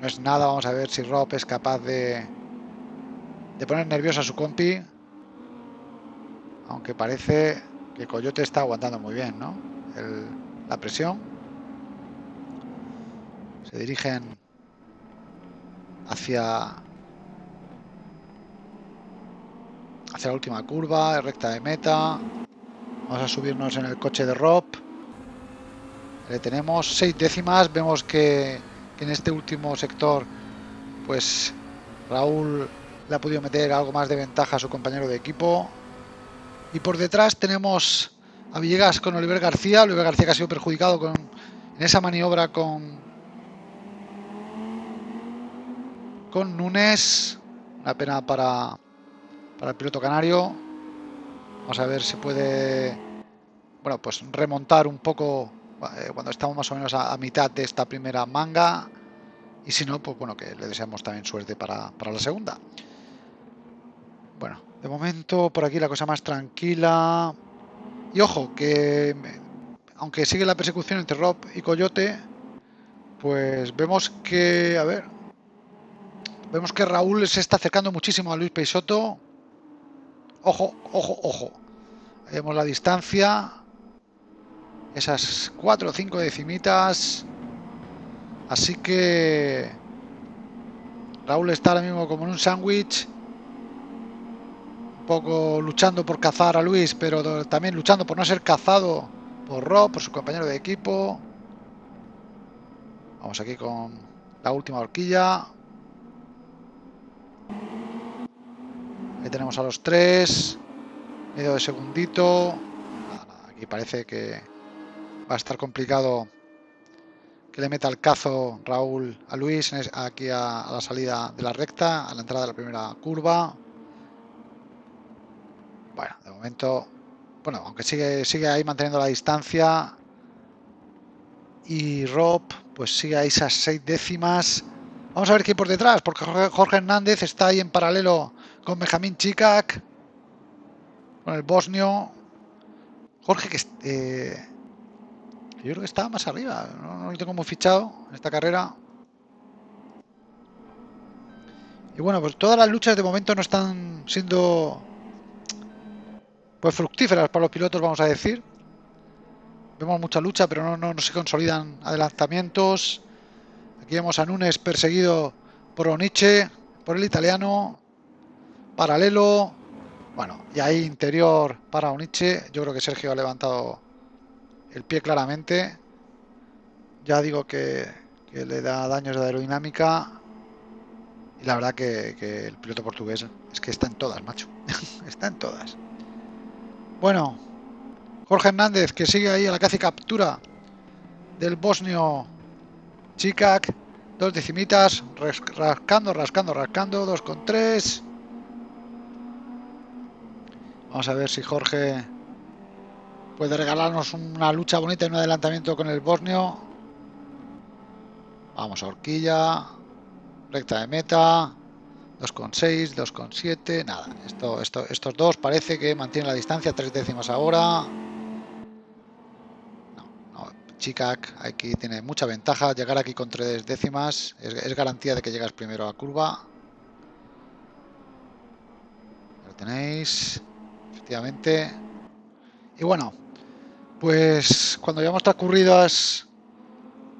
Speaker 1: No es nada, vamos a ver si Rob es capaz de, de poner nervioso a su compi. Aunque parece que Coyote está aguantando muy bien, ¿no? la presión. Se dirigen hacia hacia la última curva, recta de meta. Vamos a subirnos en el coche de Rob. Le tenemos seis décimas. Vemos que, que en este último sector, pues Raúl le ha podido meter algo más de ventaja a su compañero de equipo. Y por detrás tenemos a Villegas con Oliver García. Oliver García que ha sido perjudicado con, en esa maniobra con, con Núñez. Una pena para, para el piloto canario. Vamos a ver si puede bueno, pues remontar un poco cuando estamos más o menos a, mitad de esta primera manga. Y si no, pues bueno, que le deseamos también suerte para, para la segunda. Bueno, de momento por aquí la cosa más tranquila. Y ojo, que aunque sigue la persecución entre Rob y Coyote, pues vemos que, a ver, vemos que Raúl se está acercando muchísimo a Luis Peixoto. Ojo, ojo, ojo. Vemos la distancia. Esas 4 o 5 decimitas. Así que Raúl está ahora mismo como en un sándwich. Un poco luchando por cazar a Luis, pero también luchando por no ser cazado por Rob, por su compañero de equipo. Vamos aquí con la última horquilla. Ahí tenemos a los tres. Medio de segundito. aquí parece que va a estar complicado que le meta el cazo Raúl a Luis aquí a, la salida de la recta, a la entrada de la primera curva. Bueno, de momento, bueno, aunque sigue, sigue ahí manteniendo la distancia. Y Rob, pues sigue ahí esas seis décimas. Vamos a ver qué hay por detrás, porque Jorge Hernández está ahí en paralelo con Benjamín Chicac, con el bosnio. Jorge, que eh, yo creo que está más arriba, no, lo tengo muy fichado en esta carrera. Y bueno, pues todas las luchas de momento no están siendo pues fructíferas para los pilotos, vamos a decir. Vemos mucha lucha, pero no, no, se consolidan adelantamientos. Aquí vemos a Nunes perseguido por Oniche, por el italiano. Paralelo. Bueno, y ahí interior para Oniche. Yo creo que Sergio ha levantado el pie claramente. Ya digo que, le da daños de aerodinámica. Y la verdad que, el piloto portugués es que está en todas, macho. (laughs) está en todas. Bueno, Jorge Hernández que sigue ahí a la casi captura del bosnio Chicac. Dos decimitas, rascando, rascando, rascando, dos con tres. Vamos a ver si Jorge puede regalarnos una lucha bonita y un adelantamiento con el bosnio. Vamos a horquilla, recta de meta, 2,6, 2,7, nada. Esto, esto, estos dos parece que mantienen la distancia, tres décimas ahora. No, no, Chicac aquí tiene mucha ventaja. Llegar aquí con tres décimas es, garantía de que llegas primero a curva. Lo tenéis, efectivamente. Y bueno, pues cuando ya hemos transcurrido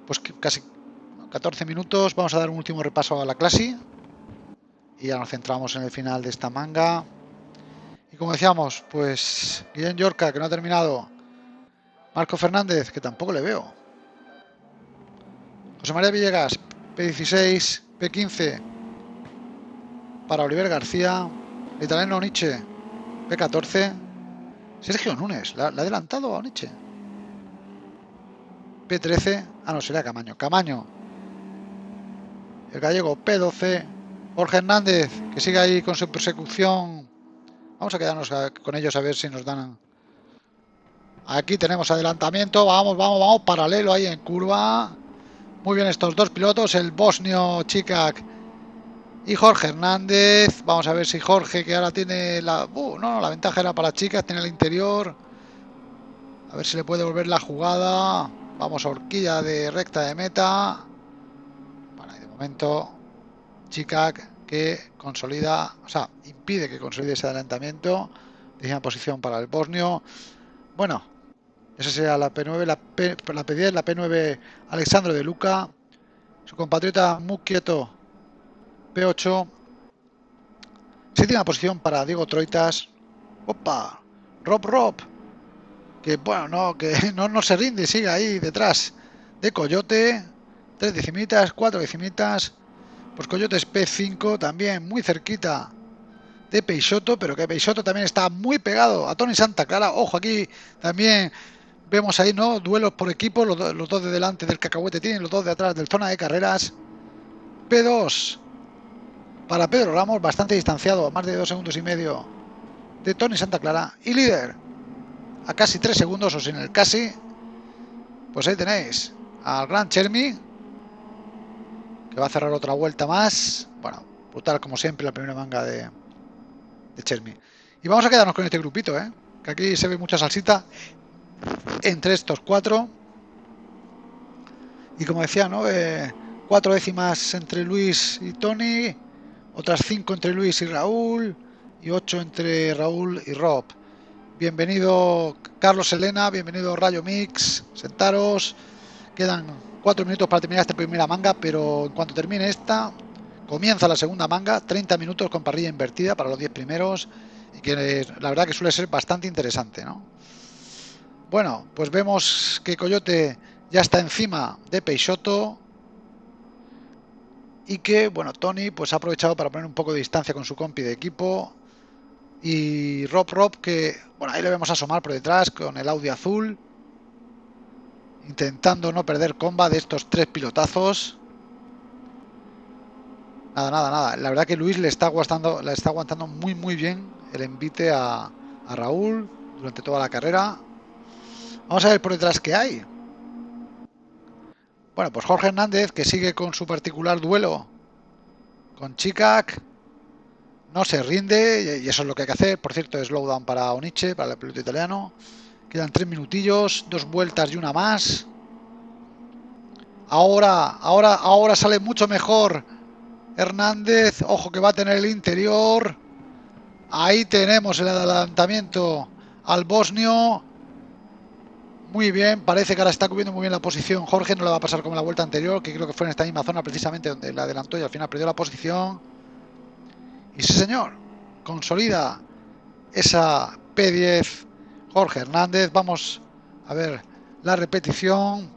Speaker 1: pues casi 14 minutos, vamos a dar un último repaso a la clase y ya nos centramos en el final de esta manga. Y como decíamos, pues Guillén Yorca, que no ha terminado. Marco Fernández, que tampoco le veo. José María Villegas, P16, P15 para Oliver García. Italiano Nietzsche, P14. Sergio Nunes, ¿la, ha adelantado a Oniche? P13, ah no, será Camaño. Camaño. El gallego P12. Jorge Hernández, que sigue ahí con su persecución. Vamos a quedarnos con ellos a ver si nos dan... Aquí tenemos adelantamiento. Vamos, vamos, vamos. Paralelo ahí en curva. Muy bien estos dos pilotos. El bosnio Chicac y Jorge Hernández. Vamos a ver si Jorge, que ahora tiene la... Uh, no, la ventaja era para chicas, tiene el interior. A ver si le puede volver la jugada. Vamos a horquilla de recta de meta. Bueno, de momento, Chicac que consolida, o sea, impide que consolide ese adelantamiento. Décima posición para el bosnio. Bueno, esa sería la P9, la, P, la P10, la P9 Alexandro de Luca. Su compatriota muy quieto P8. Séptima posición para Diego Troitas. Opa, Rob Rob. Que bueno, no, que (laughs) no, no se rinde, sigue ahí detrás de Coyote. Tres decimitas, cuatro decimitas. Pues Coyote es P5 también, muy cerquita de Peixoto, pero que Peixoto también está muy pegado a Tony Santa Clara. Ojo, aquí también vemos ahí, ¿no? Duelos por equipo, los, los dos de delante del cacahuete tienen, los dos de atrás del zona de carreras. P2, para Pedro Ramos, bastante distanciado, más de dos segundos y medio de Tony Santa Clara. Y líder, a casi tres segundos, o sin el casi, pues ahí tenéis al Gran Chermi, que va a cerrar otra vuelta más. Bueno, brutal como siempre la primera manga de, de Chermi. Y vamos a quedarnos con este grupito, ¿eh? que aquí se ve mucha salsita entre estos cuatro. Y como decía, ¿no? Eh, cuatro décimas entre Luis y Tony, otras cinco entre Luis y Raúl, y ocho entre Raúl y Rob. Bienvenido Carlos Elena, bienvenido Rayo Mix, sentaros. Quedan cuatro minutos para terminar esta primera manga, pero en cuanto termine esta, comienza la segunda manga, 30 minutos con parrilla invertida para los 10 primeros, y que la verdad que suele ser bastante interesante, ¿no? Bueno, pues vemos que Coyote ya está encima de Peixoto y que, bueno, Tony pues ha aprovechado para poner un poco de distancia con su compi de equipo y Rob Rob que, bueno, ahí le vemos asomar por detrás con el Audi azul intentando no perder comba de estos tres pilotazos. Nada, nada, nada. La verdad que Luis le está aguantando, le está aguantando muy muy bien el envite a, a Raúl durante toda la carrera. Vamos a ver por detrás qué hay bueno, pues Jorge Hernández, que sigue con su particular duelo con Chicac, no se rinde y eso es lo que hay que hacer. Por cierto, slowdown para Oniche, para el piloto italiano. Quedan tres minutillos, dos vueltas y una más. Ahora, ahora, ahora sale mucho mejor Hernández. Ojo que va a tener el interior. Ahí tenemos el adelantamiento al bosnio. Muy bien, parece que ahora está cubriendo muy bien la posición. Jorge no le va a pasar como la vuelta anterior, que creo que fue en esta misma zona precisamente donde le adelantó y al final perdió la posición. Y sí, señor, consolida esa P10 Jorge Hernández. Vamos a ver la repetición.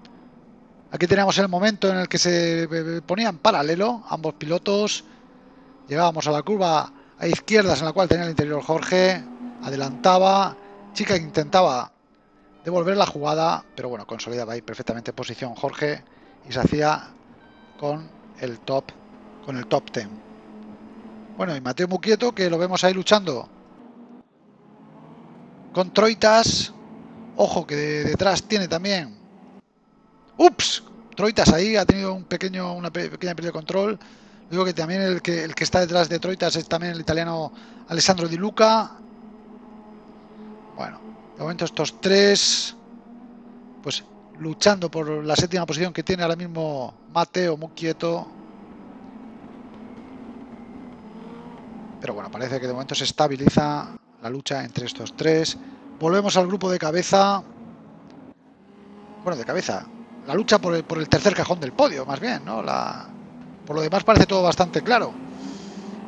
Speaker 1: Aquí tenemos el momento en el que se ponían en paralelo ambos pilotos. Llegábamos a la curva a izquierdas en la cual tenía el interior Jorge. Adelantaba. Chica intentaba devolver la jugada, pero bueno, consolidaba ahí perfectamente posición Jorge y se hacía con el top con el top 10. Bueno, y Mateo Muquieto que lo vemos ahí luchando con Troitas. Ojo que detrás tiene también Ups, Troitas ahí ha tenido un pequeño una pequeña pérdida de control. Digo que también el que el que está detrás de Troitas es también el italiano Alessandro Di Luca. Bueno, de momento estos tres, pues luchando por la séptima posición que tiene ahora mismo Mateo muy quieto. Pero bueno, parece que de momento se estabiliza la lucha entre estos tres. Volvemos al grupo de cabeza. Bueno, de cabeza. La lucha por el, por el tercer cajón del podio, más bien, ¿no? La, por lo demás parece todo bastante claro.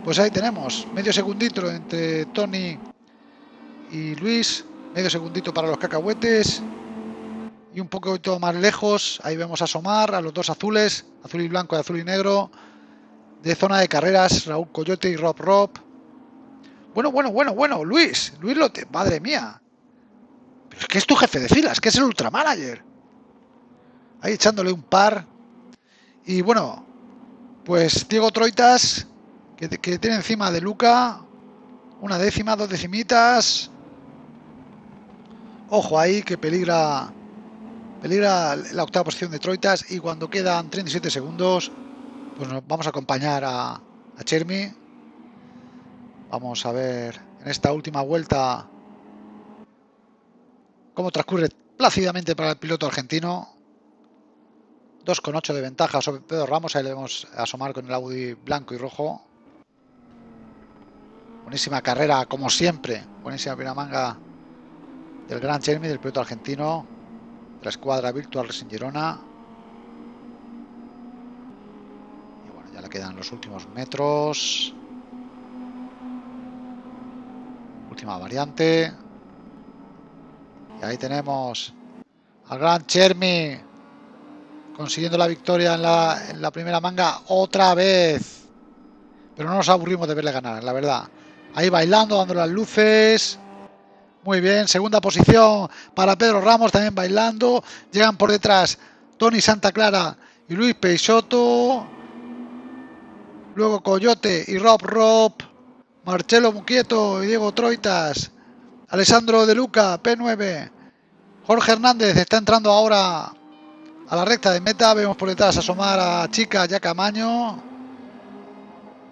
Speaker 1: Pues ahí tenemos, medio segundito entre Tony y Luis. Medio segundito para los cacahuetes. Y un poquito más lejos, ahí vemos asomar a los dos azules, azul y blanco y azul y negro. De zona de carreras, Raúl Coyote y Rob Rob. Bueno, bueno, bueno, bueno, Luis, Luis Lote, madre mía. Pero es que es tu jefe de filas, que es el ultramanager. Ahí echándole un par. Y bueno, pues Diego Troitas, que, que tiene encima de Luca una décima, dos decimitas. Ojo ahí que peligra peligra la octava posición de Troitas y cuando quedan 37 segundos pues nos vamos a acompañar a, a Chermi. Vamos a ver en esta última vuelta cómo transcurre plácidamente para el piloto argentino. 2,8 de ventaja sobre Pedro Ramos. Ahí le vemos asomar con el Audi blanco y rojo. Buenísima carrera, como siempre. Buenísima manga del Gran Chermi del piloto argentino, la escuadra Virtual Racing Girona. Y bueno, ya le quedan los últimos metros. Última variante. Y ahí tenemos al Gran Chermi consiguiendo la victoria en la primera manga otra vez. Pero no nos aburrimos de verle ganar, la verdad. Ahí bailando, dando las luces. Muy bien, segunda posición para Pedro Ramos, también bailando. Llegan por detrás Tony Santa Clara y Luis Peixoto. Luego Coyote y Rob Rob. Marcelo Muquieto y Diego Troitas. Alessandro De Luca, P9. Jorge Hernández está entrando ahora a la recta de meta. Vemos por detrás asomar a Chica Yacamaño.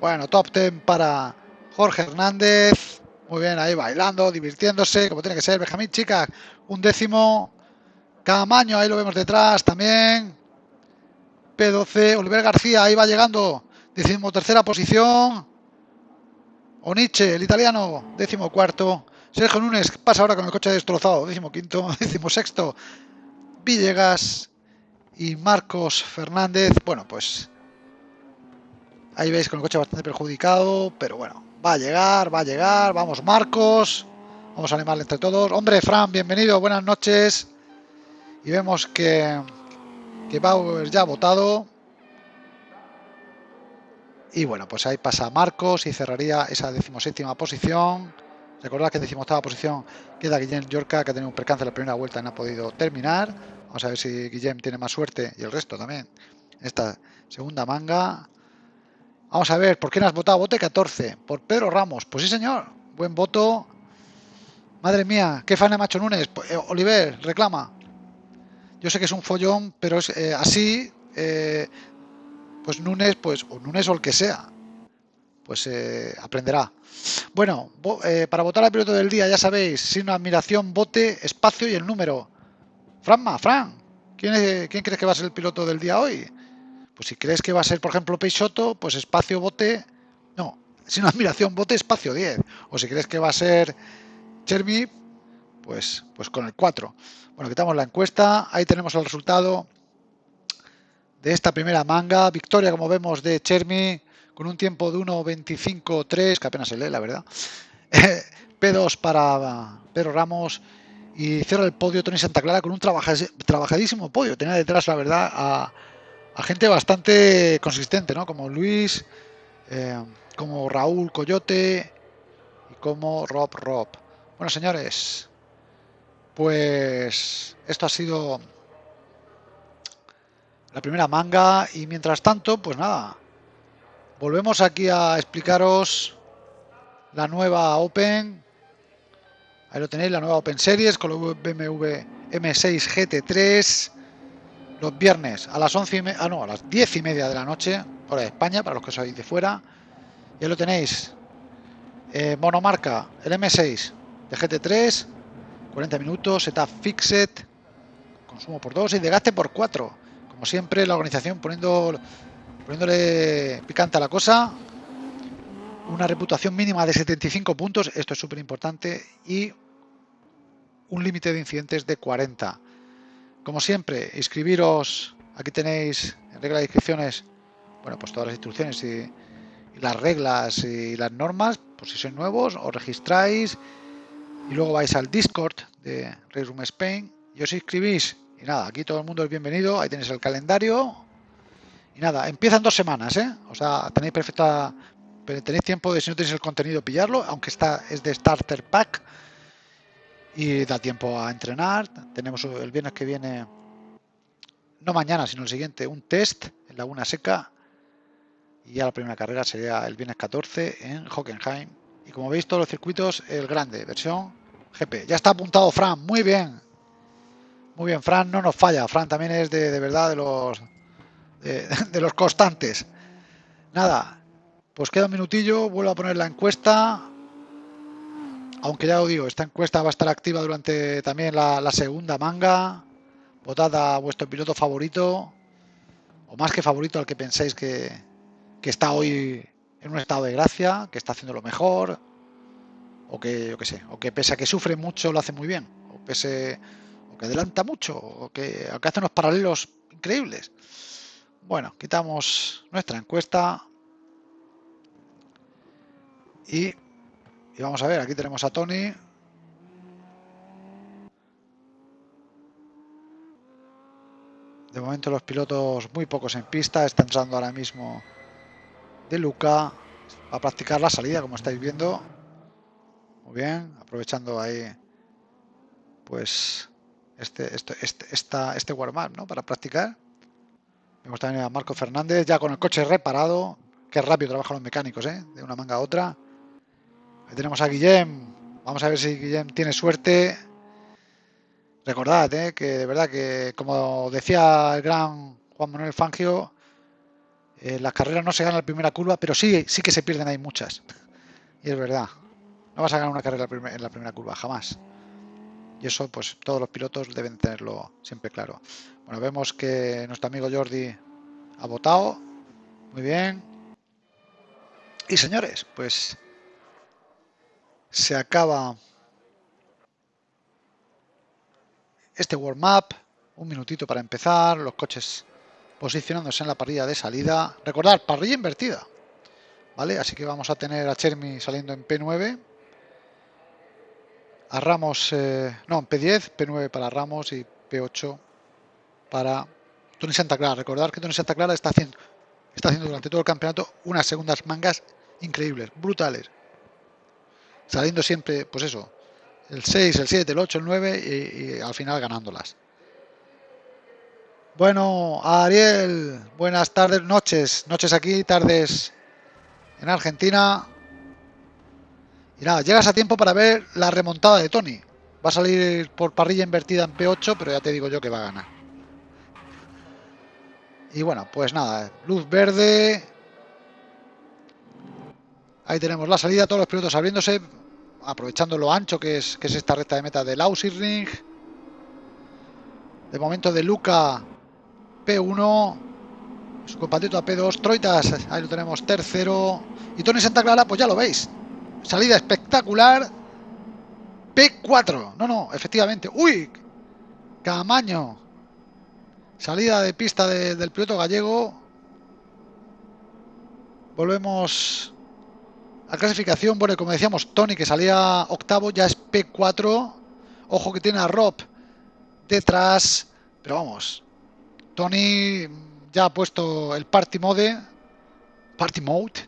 Speaker 1: Bueno, top 10 para Jorge Hernández. Muy bien, ahí bailando, divirtiéndose, como tiene que ser. Benjamín Chica, un décimo. Camaño, ahí lo vemos detrás también. P12, Oliver García, ahí va llegando. Decimos tercera posición. Oniche, el italiano, décimo cuarto. Sergio Núñez pasa ahora con el coche destrozado, décimo quinto, (laughs) décimo sexto. Villegas y Marcos Fernández. Bueno, pues ahí veis con el coche bastante perjudicado, pero bueno, va a llegar, va a llegar. Vamos, Marcos. Vamos a animarle entre todos. Hombre, Fran, bienvenido, buenas noches. Y vemos que, que Bauer ya ha votado. Y bueno, pues ahí pasa Marcos y cerraría esa decimoséptima posición. Recordad que en decimoctava posición queda Guillem Yorca, que ha tenido un percance en la primera vuelta y no ha podido terminar. Vamos a ver si Guillem tiene más suerte y el resto también. Esta segunda manga. Vamos a ver, ¿por quién has votado? Vote 14. Por Pedro Ramos. Pues sí, señor. Buen voto. Madre mía, qué fan de Macho Núñez. Pues, eh, Oliver, reclama. Yo sé que es un follón, pero es eh, así. Eh, pues Nunes, pues, o Nunes o el que sea, pues aprenderá. Bueno, para votar al piloto del día, ya sabéis, sin admiración, bote, espacio y el número. Franma, Fran, ¿quién, ¿quién crees que va a ser el piloto del día hoy? Pues si crees que va a ser, por ejemplo, Peixoto, pues espacio, bote, no, (laughs) sin admiración, bote, espacio 10. O si crees que va a ser Chermi, pues, pues con el 4. Bueno, quitamos la encuesta, ahí tenemos el resultado de esta primera manga. Victoria, como vemos, de Chermi con un tiempo de 1.25.3, que apenas se lee, la verdad. (laughs) P2 para Pedro Ramos y cierra el podio Tony Santa Clara con un trabajadísimo podio. Tenía detrás, la verdad, a, gente bastante consistente, ¿no? Como Luis, eh, como Raúl Coyote y como Rob Rob. Bueno, señores, pues esto ha sido la primera manga y mientras tanto, pues nada, volvemos aquí a explicaros la nueva Open. Ahí lo tenéis, la nueva Open Series con el BMW M6 GT3 los viernes a las 11 y ah, no, a las 10 y media de la noche, hora de España, para los que sois de fuera. Ya lo tenéis. Eh, monomarca, el M6 de GT3, 40 minutos, setup fixed, consumo por 2 y de por 4 como siempre, la organización poniendo, poniéndole picante a la cosa. Una reputación mínima de 75 puntos, esto es súper importante, y un límite de incidentes de 40. Como siempre, inscribiros, aquí tenéis en regla de inscripciones, bueno, pues todas las instrucciones y, las reglas y las normas, por si sois nuevos, os registráis y luego vais al Discord de Race Room Spain y os inscribís y nada, aquí todo el mundo es bienvenido, ahí tenéis el calendario. Y nada, empiezan dos semanas, ¿eh? O sea, tenéis perfecta... Tenéis tiempo de, si no tenéis el contenido, pillarlo, aunque está es de Starter Pack. Y da tiempo a entrenar. Tenemos el viernes que viene, no mañana, sino el siguiente, un test en Laguna Seca. Y ya la primera carrera sería el viernes 14 en Hockenheim. Y como veis, todos los circuitos, el grande, versión GP. Ya está apuntado Fran, muy bien. Muy bien, Fran no nos falla. Fran también es de, verdad de los (laughs) de, los constantes. Nada, pues queda un minutillo, vuelvo a poner la encuesta. Aunque ya os digo, esta encuesta va a estar activa durante también la, segunda manga. Votad a vuestro piloto favorito, o más que favorito al que penséis que, que está hoy en un estado de gracia, que está haciendo lo mejor, o que, yo qué sé, o que pese a que sufre mucho lo hace muy bien, o pese que adelanta mucho, o que, hace unos paralelos increíbles. Bueno, quitamos nuestra encuesta y, vamos a ver, aquí tenemos a Tony. De momento los pilotos muy pocos en pista, están entrando ahora mismo de Luca a practicar la salida, como estáis viendo. Muy bien, aprovechando ahí pues este, este, este, esta, este warm-up ¿no? para practicar. Vemos también a Marco Fernández ya con el coche reparado. Qué rápido trabajan los mecánicos, ¿eh? de una manga a otra. Ahí tenemos a Guillem. Vamos a ver si Guillem tiene suerte. Recordad ¿eh? que de verdad que, como decía el gran Juan Manuel Fangio, eh, las carreras no se ganan en la primera curva, pero sí, sí que se pierden ahí muchas. (laughs) Y es verdad. No vas a ganar una carrera en la primera curva, jamás. Y eso, pues todos los pilotos deben tenerlo siempre claro. Bueno, vemos que nuestro amigo Jordi Ha votado. Muy bien. Y señores, pues se acaba este warm-up. Un minutito para empezar. Los coches posicionándose en la parrilla de salida. Recordad, parrilla invertida. ¿Vale? Así que vamos a tener a Chermi saliendo en P9. A Ramos, eh, no, en P10, P9 para Ramos y P8 para Tony Santa Clara. Recordad que Tony Santa Clara está haciendo, está haciendo durante todo el campeonato unas segundas mangas increíbles, brutales. Saliendo siempre, pues eso, el 6, el 7, el 8, el 9 y, al final ganándolas. Bueno, Ariel, buenas tardes, noches, noches aquí, tardes en Argentina. Y nada, llegas a tiempo para ver la remontada de Tony. Va a salir por parrilla invertida en P8, pero ya te digo yo que va a ganar. Y bueno, pues nada, luz verde. Ahí tenemos la salida, todos los pilotos abriéndose, aprovechando lo ancho que es, que es esta recta de meta del Ring. De momento de Luca P1, su compatriota P2, Troitas, ahí lo tenemos tercero. Y Tony Santa Clara, pues ya lo veis. Salida espectacular. P4. No, no, efectivamente. ¡Uy! Camaño. Salida de pista del piloto gallego. Volvemos a clasificación. Bueno, como decíamos, Tony que salía octavo, ya es P4. Ojo que tiene a Rob detrás. Pero vamos, Tony ya ha puesto el Party Mode. Party Mode.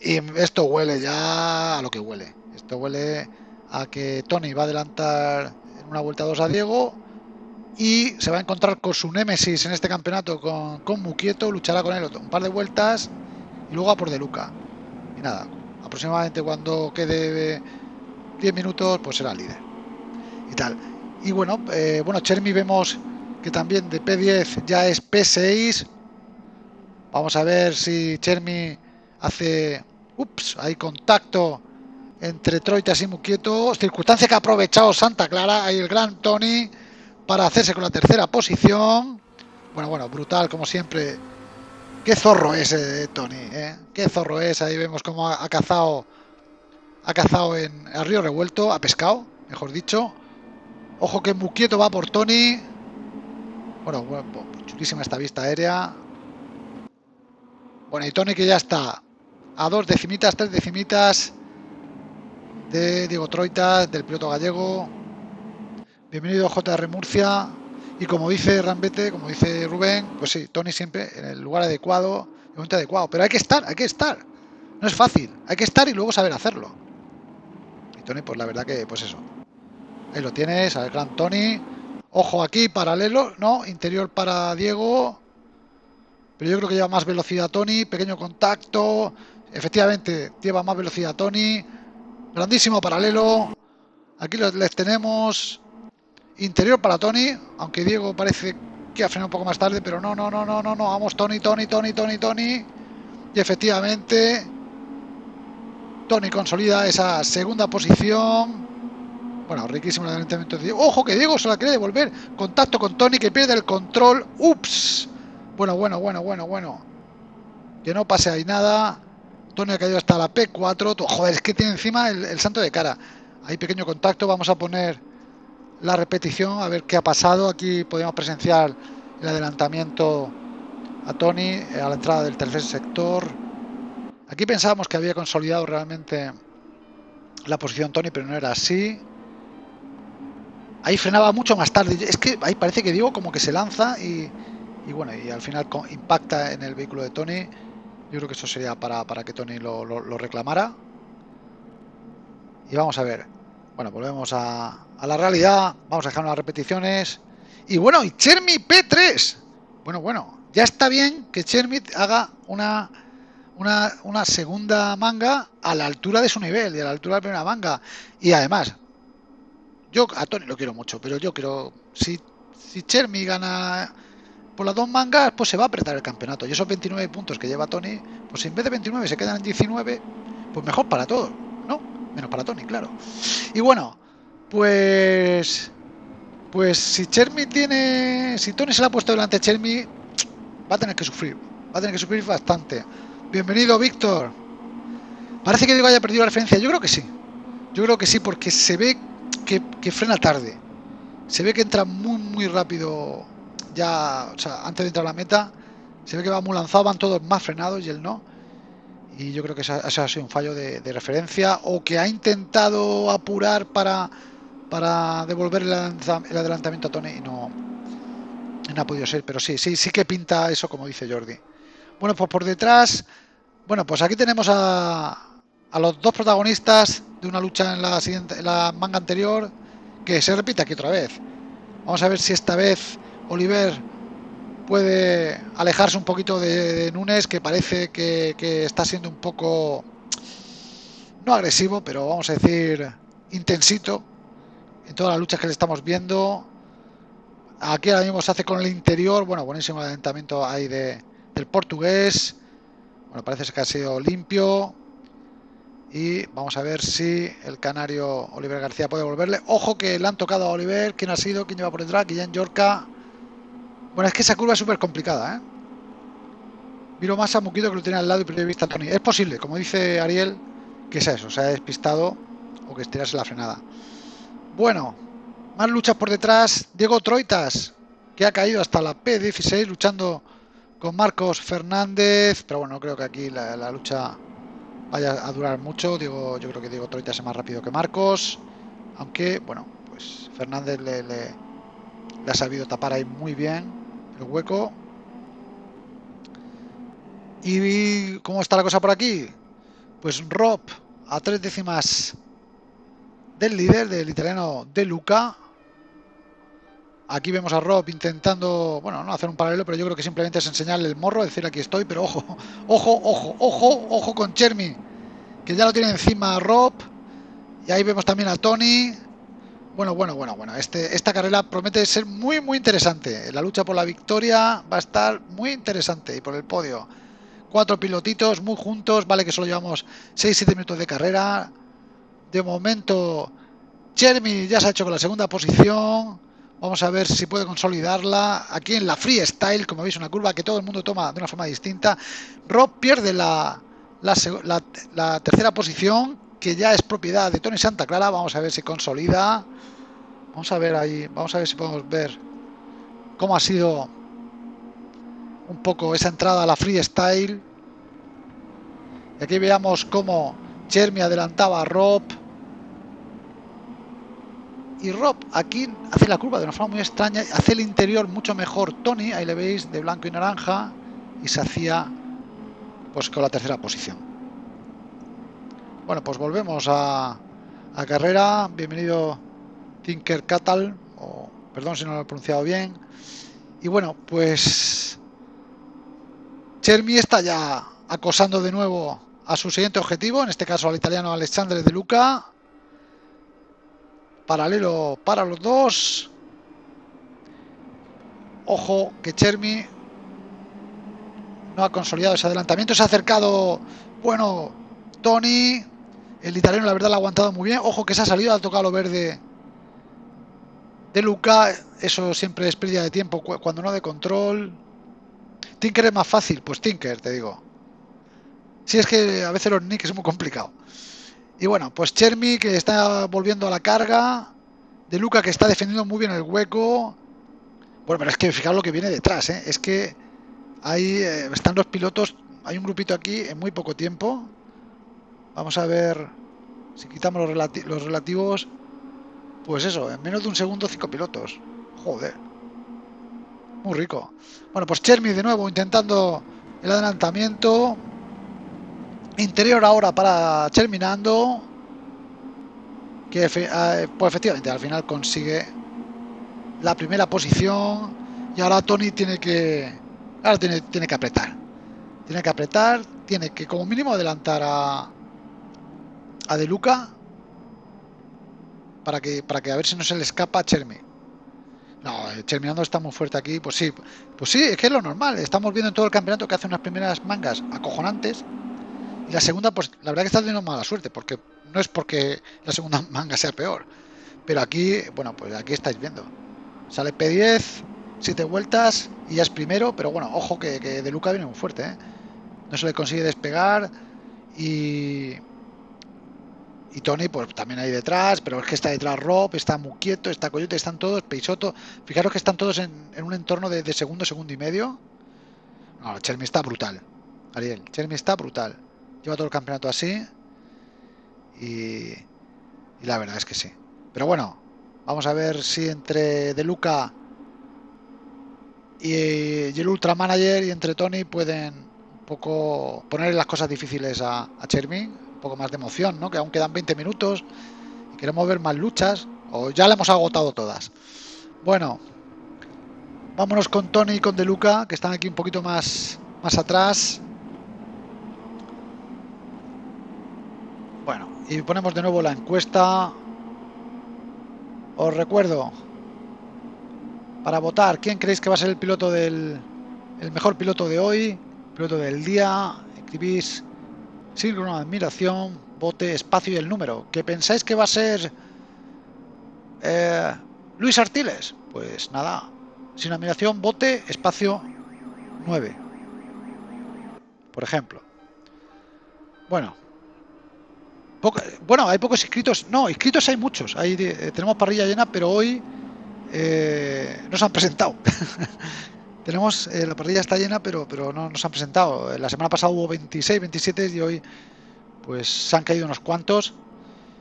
Speaker 1: Y esto huele ya a lo que huele. Esto huele a que Tony va a adelantar en una vuelta 2 a Diego y se va a encontrar con su némesis en este campeonato con, con Muquieto, luchará con él un par de vueltas y luego a por De Luca. Nada, aproximadamente cuando quede 10 minutos, pues será líder. Y tal. Y bueno, eh, bueno, Chermi vemos que también de P10 ya es P6. Vamos a ver si Chermi hace... Ups, hay contacto entre Troitas y Muquieto. Circunstancia que ha aprovechado Santa Clara. Hay el gran Tony para hacerse con la tercera posición. Bueno, bueno, brutal como siempre. Qué zorro es eh, Tony, ¿eh? Qué zorro es. Ahí vemos cómo ha, cazado ha cazado en el río revuelto, ha pescado, mejor dicho. Ojo que Muquieto va por Tony. Bueno, bueno, chulísima esta vista aérea. Bueno, y Tony que ya está a dos decimitas, tres decimitas de Diego Troitas, del piloto gallego. Bienvenido JR Murcia. Y como dice Rambete, como dice Rubén, pues sí, Tony siempre en el lugar adecuado, en el momento adecuado. Pero hay que estar, hay que estar. No es fácil. Hay que estar y luego saber hacerlo. Y Tony, pues la verdad que, pues eso. Ahí lo tienes, al gran Tony. Ojo aquí, paralelo, ¿no? Interior para Diego. Pero yo creo que lleva más velocidad Tony. Pequeño contacto. Efectivamente, lleva más velocidad Tony. Grandísimo paralelo. Aquí les tenemos. Interior para Tony, aunque Diego parece que ha frenado un poco más tarde, pero no, no, no, no, no, no, vamos Tony, Tony, Tony, Tony, Tony. Y efectivamente, Tony consolida esa segunda posición. Bueno, riquísimo el adelantamiento de Diego. Ojo que Diego se la quiere devolver. Contacto con Tony que pierde el control. Ups. Bueno, bueno, bueno, bueno, bueno. Que no pase ahí nada. Tony ha caído hasta la P4. Joder, es que tiene encima el, el santo de cara. Hay pequeño contacto. Vamos a poner la repetición, a ver qué ha pasado. Aquí podemos presenciar el adelantamiento a Tony a la entrada del tercer sector. Aquí pensábamos que había consolidado realmente la posición Tony, pero no era así. Ahí frenaba mucho más tarde. Es que ahí parece que digo como que se lanza y, bueno, y al final impacta en el vehículo de Tony. Yo creo que eso sería para, para que Tony lo, lo reclamara. Y vamos a ver. Bueno, volvemos a, la realidad. Vamos a dejar unas repeticiones. Y bueno, y Chermi P3. Bueno, bueno, ya está bien que Chermi haga una, una, segunda manga a la altura de su nivel y a la altura de la primera manga. Y además, yo a Tony lo quiero mucho, pero yo quiero. Si, si Chermi gana por las dos mangas, pues se va a apretar el campeonato. Y esos 29 puntos que lleva Tony, pues en vez de 29 se quedan en 19, pues mejor para todos. Menos para Tony, claro. Y bueno, pues... Pues si Chermi tiene... Si Tony se la ha puesto delante Chermi, va a tener que sufrir, va a tener que sufrir bastante. Bienvenido, Víctor. Parece que Diego haya perdido la referencia, yo creo que sí. Yo creo que sí, porque se ve que, frena tarde. Se ve que entra muy, muy rápido ya, o sea, antes de entrar a la meta. Se ve que va muy lanzado, van todos más frenados y él no. Y yo creo que ese, ha sido un fallo de, referencia o que ha intentado apurar para, para devolver el, adelantamiento a Tony y no, no ha podido ser. Pero sí, sí, sí que pinta eso como dice Jordi. Bueno, pues por detrás, bueno, pues aquí tenemos a, a los dos protagonistas de una lucha en la siguiente, la manga anterior, que se repite aquí otra vez. Vamos a ver si esta vez Oliver puede alejarse un poquito de, Nunes, que parece que, está siendo un poco, no agresivo, pero vamos a decir intensito en todas las luchas que le estamos viendo. Aquí ahora mismo se hace con el interior, bueno, buenísimo adelantamiento ahí de, del portugués. Bueno, parece que ha sido limpio. Y vamos a ver si el canario Oliver García puede volverle. Ojo que le han tocado a Oliver. ¿Quién ha sido? ¿Quién lleva por detrás? Guillén Yorca. Bueno, es que esa curva es súper complicada, ¿eh? Miro más a Muquito que lo tiene al lado y primero vista Tony. Es posible, como dice Ariel, que es eso, se ha despistado o que estirase la frenada. Bueno, más luchas por detrás. Diego Troitas, que ha caído hasta la P16 luchando con Marcos Fernández. Pero bueno, creo que aquí la lucha vaya a durar mucho. Digo, yo creo que Diego Troita es más rápido que Marcos. Aunque, bueno, pues Fernández le, le, ha sabido tapar ahí muy bien hueco. ¿Y cómo está la cosa por aquí? Pues Rob a tres décimas del líder, del italiano De Luca. Aquí vemos a Rob intentando, bueno, no hacer un paralelo, pero yo creo que simplemente es enseñarle el morro, decir aquí estoy, pero ojo, ojo, ojo, ojo, ojo con Chermi, que ya lo tiene encima Rob. Y ahí vemos también a Tony. Bueno, bueno, bueno, bueno. Este, esta carrera promete ser muy, muy interesante. La lucha por la victoria va a estar muy interesante y por el podio. Cuatro pilotitos muy juntos. Vale que solo llevamos 6-7 minutos de carrera. De momento, Jeremy ya se ha hecho con la segunda posición. Vamos a ver si puede consolidarla. Aquí en la freestyle, como veis, una curva que todo el mundo toma de una forma distinta. Rob pierde la, la, tercera posición, que ya es propiedad de Tony Santa Clara. Vamos a ver si consolida. Vamos a ver ahí, vamos a ver si podemos ver cómo ha sido un poco esa entrada a la freestyle. Y aquí veamos cómo Jeremy adelantaba a Rob y Rob aquí hace la curva de una forma muy extraña, hace el interior mucho mejor Tony, ahí le veis, de blanco y naranja, y se hacía pues con la tercera posición. Bueno, pues volvemos a, carrera, bienvenido Tinker Catal, o perdón si no lo he pronunciado bien, y bueno, pues Chermi está ya acosando de nuevo a su siguiente objetivo, en este caso al italiano Alexandre De Luca, Paralelo para los dos. Ojo que Chermi no ha consolidado ese adelantamiento. Se ha acercado, bueno, Tony. El italiano la verdad lo ha aguantado muy bien. Ojo que se ha salido, ha tocado lo verde de Luca. Eso siempre es pérdida de tiempo cuando no de control. Tinker es más fácil, pues Tinker, te digo. Si es que a veces los nicks es muy complicado. Y bueno, pues Chermi que está volviendo a la carga. De Luca que está defendiendo muy bien el hueco. Bueno, pero es que fijaros lo que viene detrás. ¿eh? Es que ahí eh, están los pilotos. Hay un grupito aquí en muy poco tiempo. Vamos a ver si quitamos los, relativos. Pues eso, en menos de un segundo, cinco pilotos. Joder. Muy rico. Bueno, pues Chermi de nuevo intentando el adelantamiento. Interior ahora para terminando. Que ah, pues efectivamente al final consigue la primera posición. Y ahora Tony tiene que. Ahora tiene, tiene que apretar. Tiene que apretar. Tiene que como mínimo adelantar a. A De Luca. Para que, para que a ver si no se le escapa a Chermi. No, Cherminando está muy fuerte aquí. Pues sí, pues sí, es que es lo normal. Estamos viendo en todo el campeonato que hace unas primeras mangas acojonantes la segunda, pues la verdad que está teniendo mala suerte, porque no es porque la segunda (laughs) manga sea peor. Pero aquí, bueno, pues aquí estáis viendo. Sale P10 siete vueltas y ya es primero, pero bueno, ojo que, De Luca viene muy fuerte, ¿eh? No se le consigue despegar y... Y Tony, pues también ahí detrás, pero es que está detrás Rob, está muy quieto, está Coyote, están todos, Peixoto. Fijaros que están todos en, un entorno de, segundo, segundo y medio. No, Chermi está brutal. Ariel, Chermi está brutal. Lleva todo el campeonato así. Y, y la verdad es que sí. Pero bueno, vamos a ver si entre De Luca y, el Ultra Manager y entre Tony pueden un poco poner las cosas difíciles a, a poco más de emoción, ¿no? Que aún quedan 20 minutos y queremos ver más luchas o ya la hemos agotado todas. Bueno, vámonos con Tony y con De Luca, que están aquí un poquito más, más atrás. Bueno, y ponemos de nuevo la encuesta. Os recuerdo, para votar. ¿Quién creéis que va a ser el piloto del el mejor piloto de hoy? Piloto del día. Escribís signo admiración, bote, espacio y el número. ¿Qué pensáis que va a ser eh, Luis Artiles? Pues nada, sin admiración, bote, espacio 9. Por ejemplo. Bueno. bueno, hay pocos inscritos. No, inscritos hay muchos. Ahí eh, tenemos parrilla llena, pero hoy eh, no se han presentado. (laughs) Tenemos, eh, la parrilla está llena, pero, pero no nos han presentado. La semana pasada hubo 26, 27 y hoy pues se han caído unos cuantos.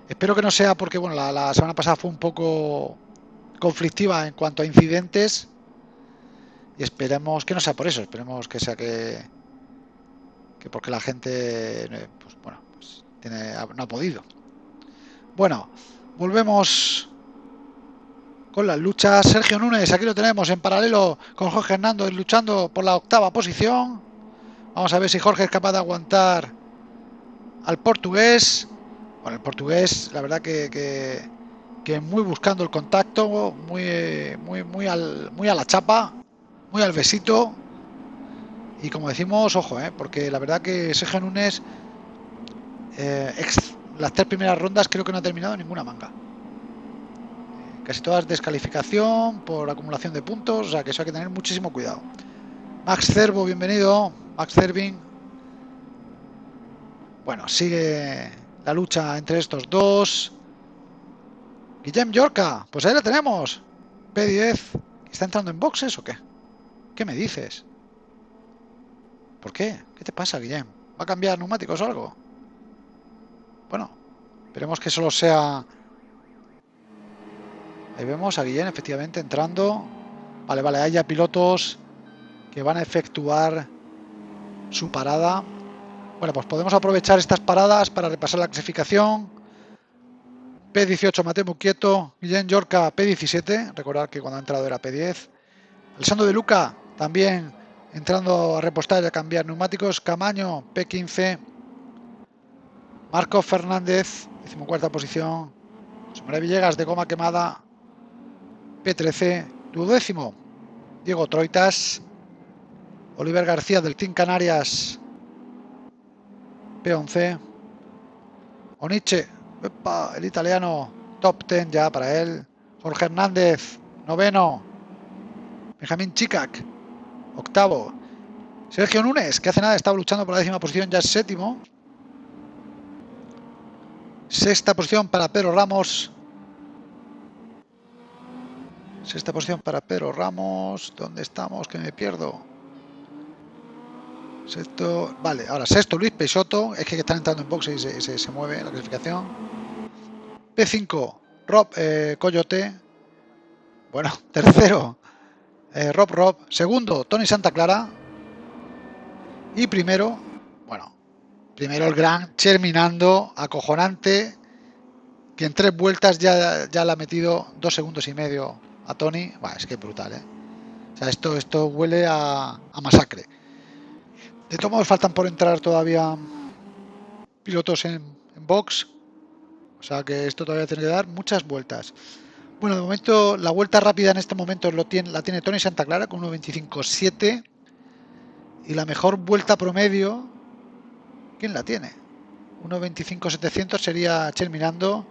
Speaker 1: Espero que no sea porque bueno, la, semana pasada fue un poco conflictiva en cuanto a incidentes y esperemos que no sea por eso, esperemos que sea que, que porque la gente pues, bueno, pues, no ha podido. Bueno, volvemos con las luchas. Sergio Núñez, aquí lo tenemos en paralelo con Jorge Hernández luchando por la octava posición. Vamos a ver si Jorge es capaz de aguantar al portugués. Bueno, el portugués, la verdad que, que, muy buscando el contacto, muy, muy, muy, al, muy a la chapa, muy al besito. Y como decimos, ojo, ¿eh? porque la verdad que Sergio Núñez, eh, las tres primeras rondas creo que no ha terminado ninguna manga. Casi todas descalificación por acumulación de puntos, o sea que eso hay que tener muchísimo cuidado. Max Cervo, bienvenido. Max Cervin. Bueno, sigue la lucha entre estos dos. Guillem Yorca, pues ahí la tenemos. P10. ¿Está entrando en boxes o qué? ¿Qué me dices? ¿Por qué? ¿Qué te pasa, Guillem? ¿Va a cambiar neumáticos o algo? Bueno, esperemos que solo sea Vemos a Guillén efectivamente entrando. Vale, vale, hay ya pilotos que van a efectuar su parada. Bueno, pues podemos aprovechar estas paradas para repasar la clasificación. P18 Mateo quieto, Guillén Yorca P17, recordar que cuando ha entrado era P10. Alessandro de Luca también entrando a repostar y a cambiar neumáticos. Camaño P15. Marco Fernández, decimocuarta posición. José Villegas de goma quemada P13, duodécimo, Diego Troitas, Oliver García del Team Canarias, P11, Oniche, el italiano, top 10 ya para él, Jorge Hernández, noveno, Benjamín Chicac, octavo, Sergio Núñez, que hace nada estaba luchando por la décima posición, ya es séptimo, sexta posición para Pedro Ramos, Sexta posición para Pedro Ramos. ¿Dónde estamos? Que me pierdo. Sexto, vale, ahora sexto Luis Peixoto. Es que están entrando en boxe y se, mueve la clasificación. P5, Rob eh, Coyote. Bueno, (laughs) tercero, eh, Rob Rob. Segundo, Tony Santa Clara. Y primero, bueno, primero el gran Cherminando, acojonante, que en tres vueltas ya, ya le ha metido dos segundos y medio a Tony, es que brutal, ¿eh? O sea, esto, esto huele a, masacre. De todos modos, faltan por entrar todavía pilotos en, box. O sea que esto todavía tiene que dar muchas vueltas. Bueno, de momento la vuelta rápida en este momento la tiene Tony Santa Clara con 1.25.7 y la mejor vuelta promedio, ¿quién la tiene? 1.25.700 sería Chel Mirando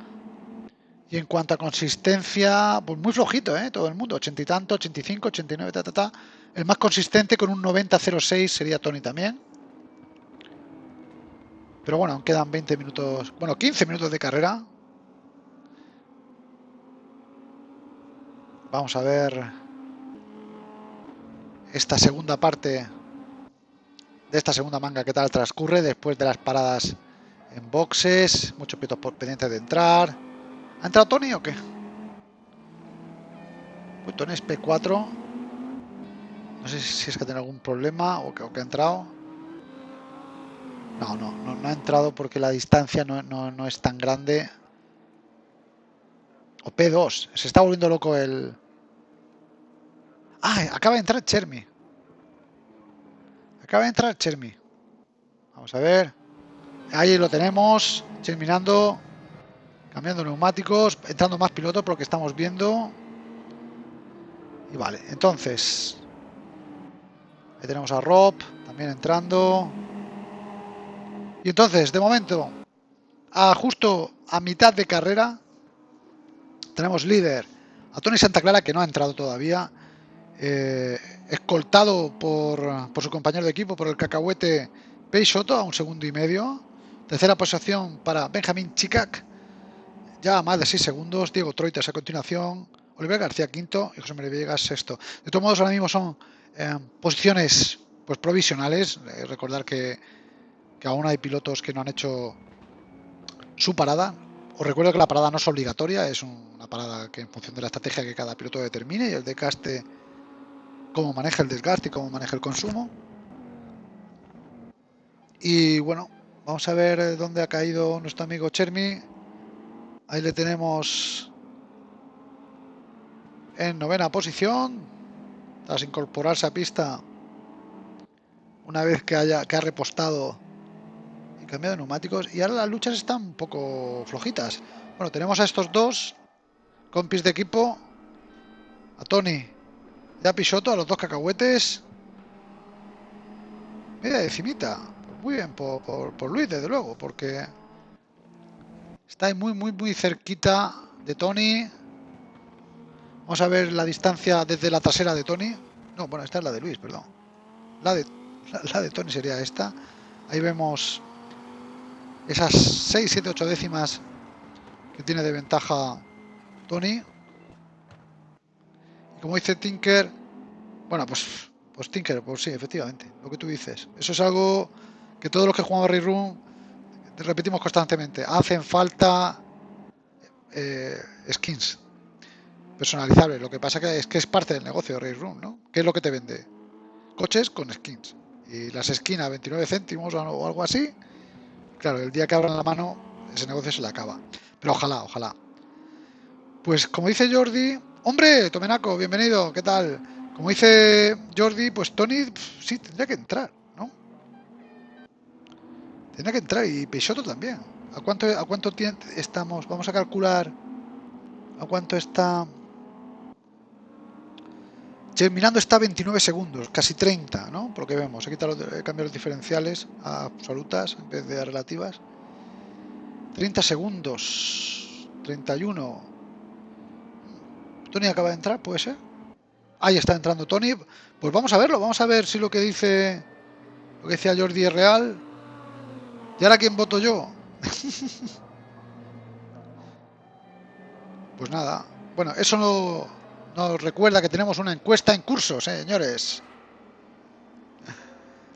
Speaker 1: Y en cuanto a consistencia, pues muy flojito, ¿eh? Todo el mundo, 80 y tanto, 85, 89, ta, ta, ta. El más consistente con un 90-06 sería Tony también. Pero bueno, aún quedan 20 minutos, bueno, 15 minutos de carrera. Vamos a ver esta segunda parte de esta segunda manga qué tal transcurre después de las paradas en boxes, muchos pilotos pendientes de entrar. ¿Ha entrado Tony o qué? Pues Tony es P4. No sé si es que tiene algún problema o que, ha entrado. No, no, no, ha entrado porque la distancia no, no es tan grande. O P2. Se está volviendo loco el... Ah, acaba de entrar Chermi. Acaba de entrar Chermi. Vamos a ver. Ahí lo tenemos. Terminando. Cambiando neumáticos. Entrando más pilotos por lo que estamos viendo. Y vale, entonces. Ahí tenemos a Rob. También entrando. Y entonces, de momento. A justo a mitad de carrera. Tenemos líder a Tony Santa Clara que no ha entrado todavía. Eh, escoltado por, por, su compañero de equipo, por el cacahuete Peixoto a un segundo y medio. Tercera posición para Benjamín Chicac, ya más de 6 segundos. Diego Troitas a continuación. Oliver García quinto y José María Villegas sexto. De todos modos, ahora mismo son eh, posiciones pues provisionales. Eh, recordar que, que aún hay pilotos que no han hecho su parada. Os recuerdo que la parada no es obligatoria, es una parada que en función de la estrategia que cada piloto determine y el desgaste cómo maneja el desgaste y cómo maneja el consumo. Y bueno, vamos a ver dónde ha caído nuestro amigo Chermi. Ahí le tenemos en novena posición, tras incorporarse a pista una vez que, haya, que ha repostado y cambiado de neumáticos. Y ahora las luchas están un poco flojitas. Bueno, tenemos a estos dos compis de equipo, a Tony ya Pisoto a los dos cacahuetes. Media decimita. muy bien por, por, Luis, desde luego, porque está muy, muy, muy cerquita de Tony. Vamos a ver la distancia desde la trasera de Tony. No, bueno, esta es la de Luis, perdón. La de, (laughs) la, de Tony sería esta. Ahí vemos esas 6, 7, 8 décimas que tiene de ventaja Tony como dice Tinker, bueno, pues, pues Tinker, pues sí, efectivamente, lo que tú dices. Eso es algo que todos los que jugamos Ray Room repetimos constantemente. Hacen falta eh, skins personalizables. Lo que pasa que es que es parte del negocio de Ray Room, ¿no? ¿Qué es lo que te vende? Coches con skins. Y las skins a 29 céntimos o algo así. Claro, el día que abran la mano, ese negocio se le acaba. Pero ojalá, ojalá. Pues como dice Jordi, Hombre, Tomenaco, bienvenido, ¿qué tal? Como dice Jordi, pues Tony sí tendría que entrar, ¿no? Tendría que entrar y Peixoto también. ¿A cuánto, a cuánto tiempo estamos? Vamos a calcular a cuánto está. Mirando está 29 segundos, casi 30, ¿no? Por lo que vemos. He quitado he cambiado los diferenciales a absolutas en vez de a relativas. 30 segundos, 31. Tony acaba de entrar, puede ser. Ahí está entrando Tony. Pues vamos a verlo, vamos a ver si lo que dice lo que decía Jordi es real. ¿Y ahora quién voto yo? (laughs) pues nada. Bueno, eso no, nos recuerda que tenemos una encuesta en curso, señores.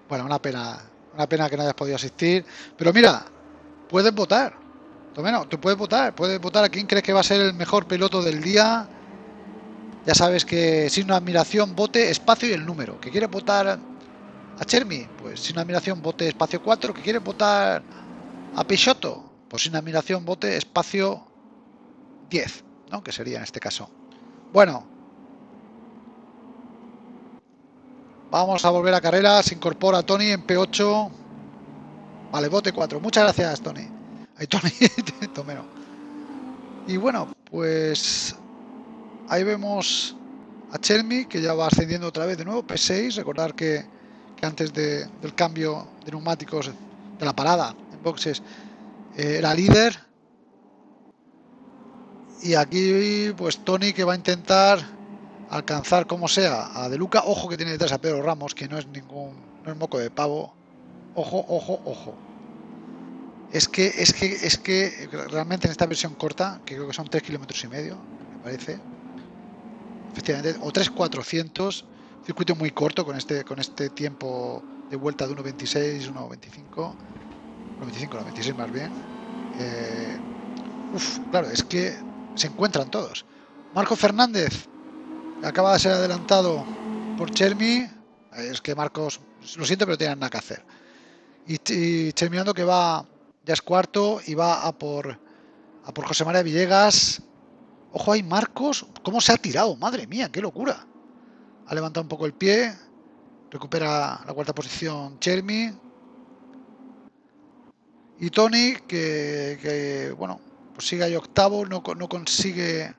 Speaker 1: Bueno, una pena, una pena que no hayas podido asistir. Pero mira, puedes votar. Tú puedes votar, puedes votar a quién crees que va a ser el mejor piloto del día ya sabes que sin una admiración vote espacio y el número. ¿Que quiere votar a Chermi? Pues sin admiración vote espacio 4. ¿Que quiere votar a Peixoto? Pues sin admiración vote espacio 10, ¿no? Que sería en este caso. Bueno. Vamos a volver a carrera. Se incorpora Tony en P8. Vale, bote 4. Muchas gracias, Tony. Ay, Tony. (laughs) Tomero. Y bueno, pues Ahí vemos a Chermi que ya va ascendiendo otra vez de nuevo, P6. Recordar que, antes del cambio de neumáticos de la parada en boxes eh, era líder. Y aquí, pues Tony que va a intentar alcanzar como sea a De Luca. Ojo que tiene detrás a Pedro Ramos, que no es ningún, no es moco de pavo. Ojo, ojo, ojo. Es que, es que, es que realmente en esta versión corta, que creo que son 3 kilómetros y medio, me parece, efectivamente, o 3,400, circuito muy corto con este, con este tiempo de vuelta de 1.26, 1.25, 1.25, 1.26 más bien. Eh, uf, claro, es que se encuentran todos. Marco Fernández acaba de ser adelantado por Chermi. Es que Marcos, lo siento, pero tienen nada que hacer. Y, y que va ya es cuarto y va a por, a por José María Villegas. Ojo ahí, Marcos. ¿Cómo se ha tirado? Madre mía, qué locura. Ha levantado un poco el pie. Recupera la cuarta posición Chermi. Y Tony, que, bueno, pues sigue ahí octavo, no, no consigue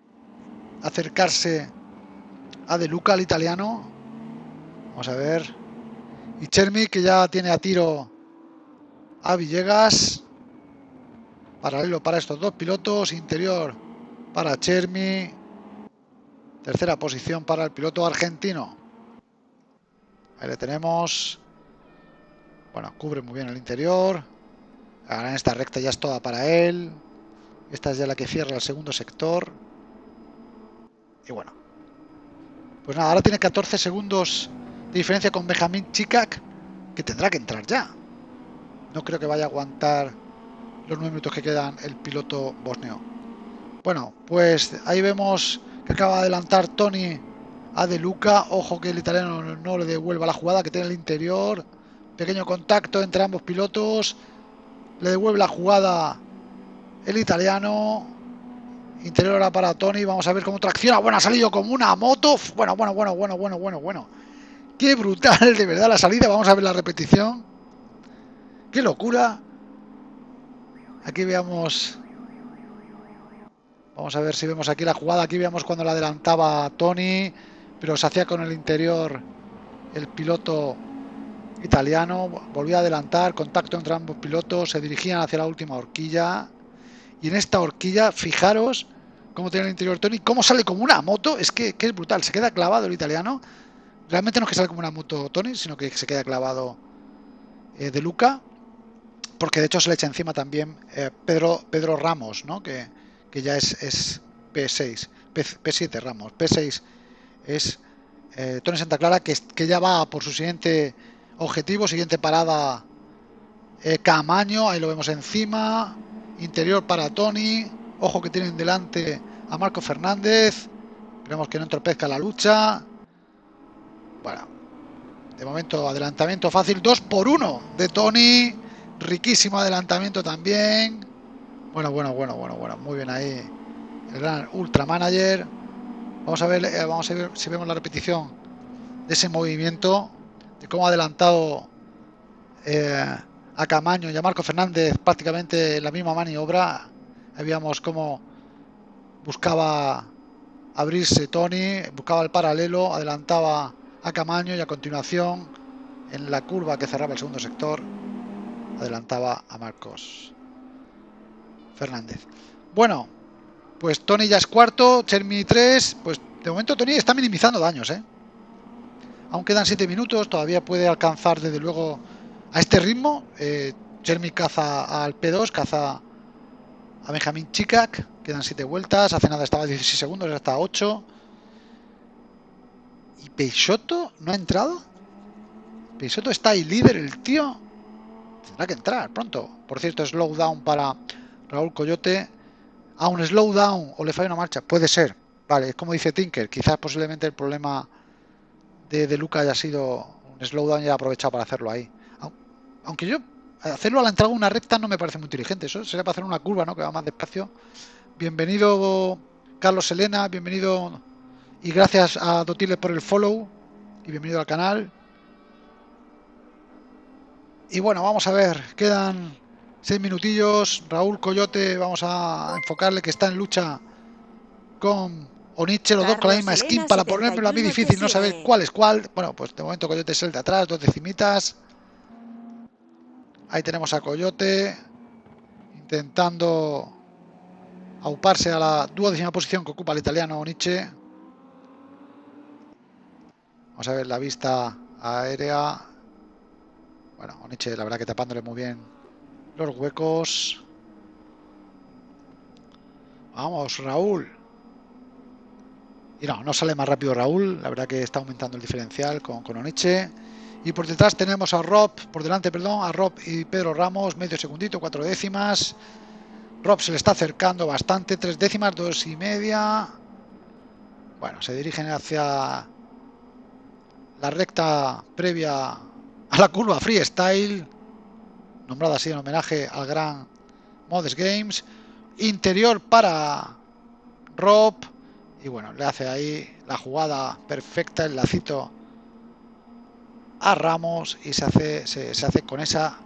Speaker 1: acercarse a De Luca, al italiano. Vamos a ver. Y Chermi, que ya tiene a tiro a Villegas. Paralelo para estos dos pilotos. Interior para Chermi. Tercera posición para el piloto argentino. Ahí le tenemos. Bueno, cubre muy bien el interior. Ahora en esta recta ya es toda para él. Esta es ya la que cierra el segundo sector. Y bueno. Pues nada, ahora tiene 14 segundos de diferencia con Benjamín Chikak, que tendrá que entrar ya. No creo que vaya a aguantar los nueve minutos que quedan el piloto bosnio. Bueno, pues ahí vemos que acaba de adelantar Tony a De Luca. Ojo que el italiano no le devuelva la jugada que tiene el interior. Pequeño contacto entre ambos pilotos. Le devuelve la jugada el italiano. Interior ahora para Tony. Vamos a ver cómo tracciona. Bueno, ha salido como una moto. Bueno, bueno, bueno, bueno, bueno, bueno, bueno. Qué brutal, de verdad, la salida. Vamos a ver la repetición. Qué locura. Aquí veamos. Vamos a ver si vemos aquí la jugada. Aquí veamos cuando la adelantaba Tony, pero se hacía con el interior el piloto italiano. Volvía a adelantar, contacto entre ambos pilotos, se dirigían hacia la última horquilla. Y en esta horquilla, fijaros cómo tiene el interior Tony, cómo sale como una moto. Es que, es brutal, se queda clavado el italiano. Realmente no es que sale como una moto Tony, sino que se queda clavado eh, de Luca porque de hecho se le echa encima también eh, Pedro, Pedro Ramos, ¿no? que, ya es, es P6, P, 7 Ramos, P6 es eh, Tony Santa Clara, que, que, ya va por su siguiente objetivo, siguiente parada eh, Camaño, ahí lo vemos encima, interior para Tony, ojo que tienen delante a Marco Fernández, esperemos que no entorpezca la lucha, bueno, de momento adelantamiento fácil, 2 por 1 de Tony, Riquísimo adelantamiento también. Bueno, bueno, bueno, bueno, bueno. Muy bien ahí. El gran Ultra Manager. Vamos a ver, eh, vamos a ver si vemos la repetición de ese movimiento. De cómo ha adelantado eh, a Camaño y a Marco Fernández prácticamente la misma maniobra. Habíamos cómo buscaba abrirse Tony, buscaba el paralelo, adelantaba a Camaño y a continuación en la curva que cerraba el segundo sector adelantaba a Marcos Fernández. Bueno, pues Tony ya es cuarto, Chermi 3, pues de momento Tony está minimizando daños, ¿eh? Aún quedan 7 minutos, todavía puede alcanzar desde luego a este ritmo. Eh, Chermi caza al P2, caza a Benjamín Chikak, quedan 7 vueltas, hace nada estaba 16 segundos, hasta 8. ¿Y Peixoto no ha entrado? Peixoto está ahí líder, el tío. Tendrá que entrar pronto. Por cierto, slowdown para Raúl Coyote. A un slowdown o le falla una marcha. Puede ser. Vale, es como dice Tinker. Quizás posiblemente el problema de, de Luca haya sido un slowdown y haya aprovechado para hacerlo ahí. Aunque yo hacerlo a la entrada de una recta no me parece muy inteligente. Eso sería para hacer una curva, ¿no? Que va más despacio. Bienvenido Carlos Elena, bienvenido y gracias a Dotile por el follow y bienvenido al canal. Y bueno, vamos a ver, quedan seis minutillos. Raúl Coyote, vamos a enfocarle que está en lucha con Oniche, los dos con la misma skin para ponérmelo a mí difícil, no saber cuál es cuál. Bueno, pues de momento Coyote es el de atrás, dos decimitas. Ahí tenemos a Coyote intentando auparse a la duodécima posición que ocupa el italiano Nietzsche. Vamos a ver la vista aérea. Bueno, Oniche la verdad que tapándole muy bien los huecos. Vamos, Raúl. Y no, no sale más rápido Raúl. La verdad que está aumentando el diferencial con, con Oniche. Y por detrás tenemos a Rob, por delante, perdón, a Rob y Pedro Ramos, medio segundito, cuatro décimas. Rob se le está acercando bastante, tres décimas, dos y media. Bueno, se dirigen hacia la recta previa a la curva freestyle, nombrada así en homenaje al gran Modest Games. Interior para Rob. Y bueno, le hace ahí la jugada perfecta, el lacito a Ramos y se hace, se, hace con esa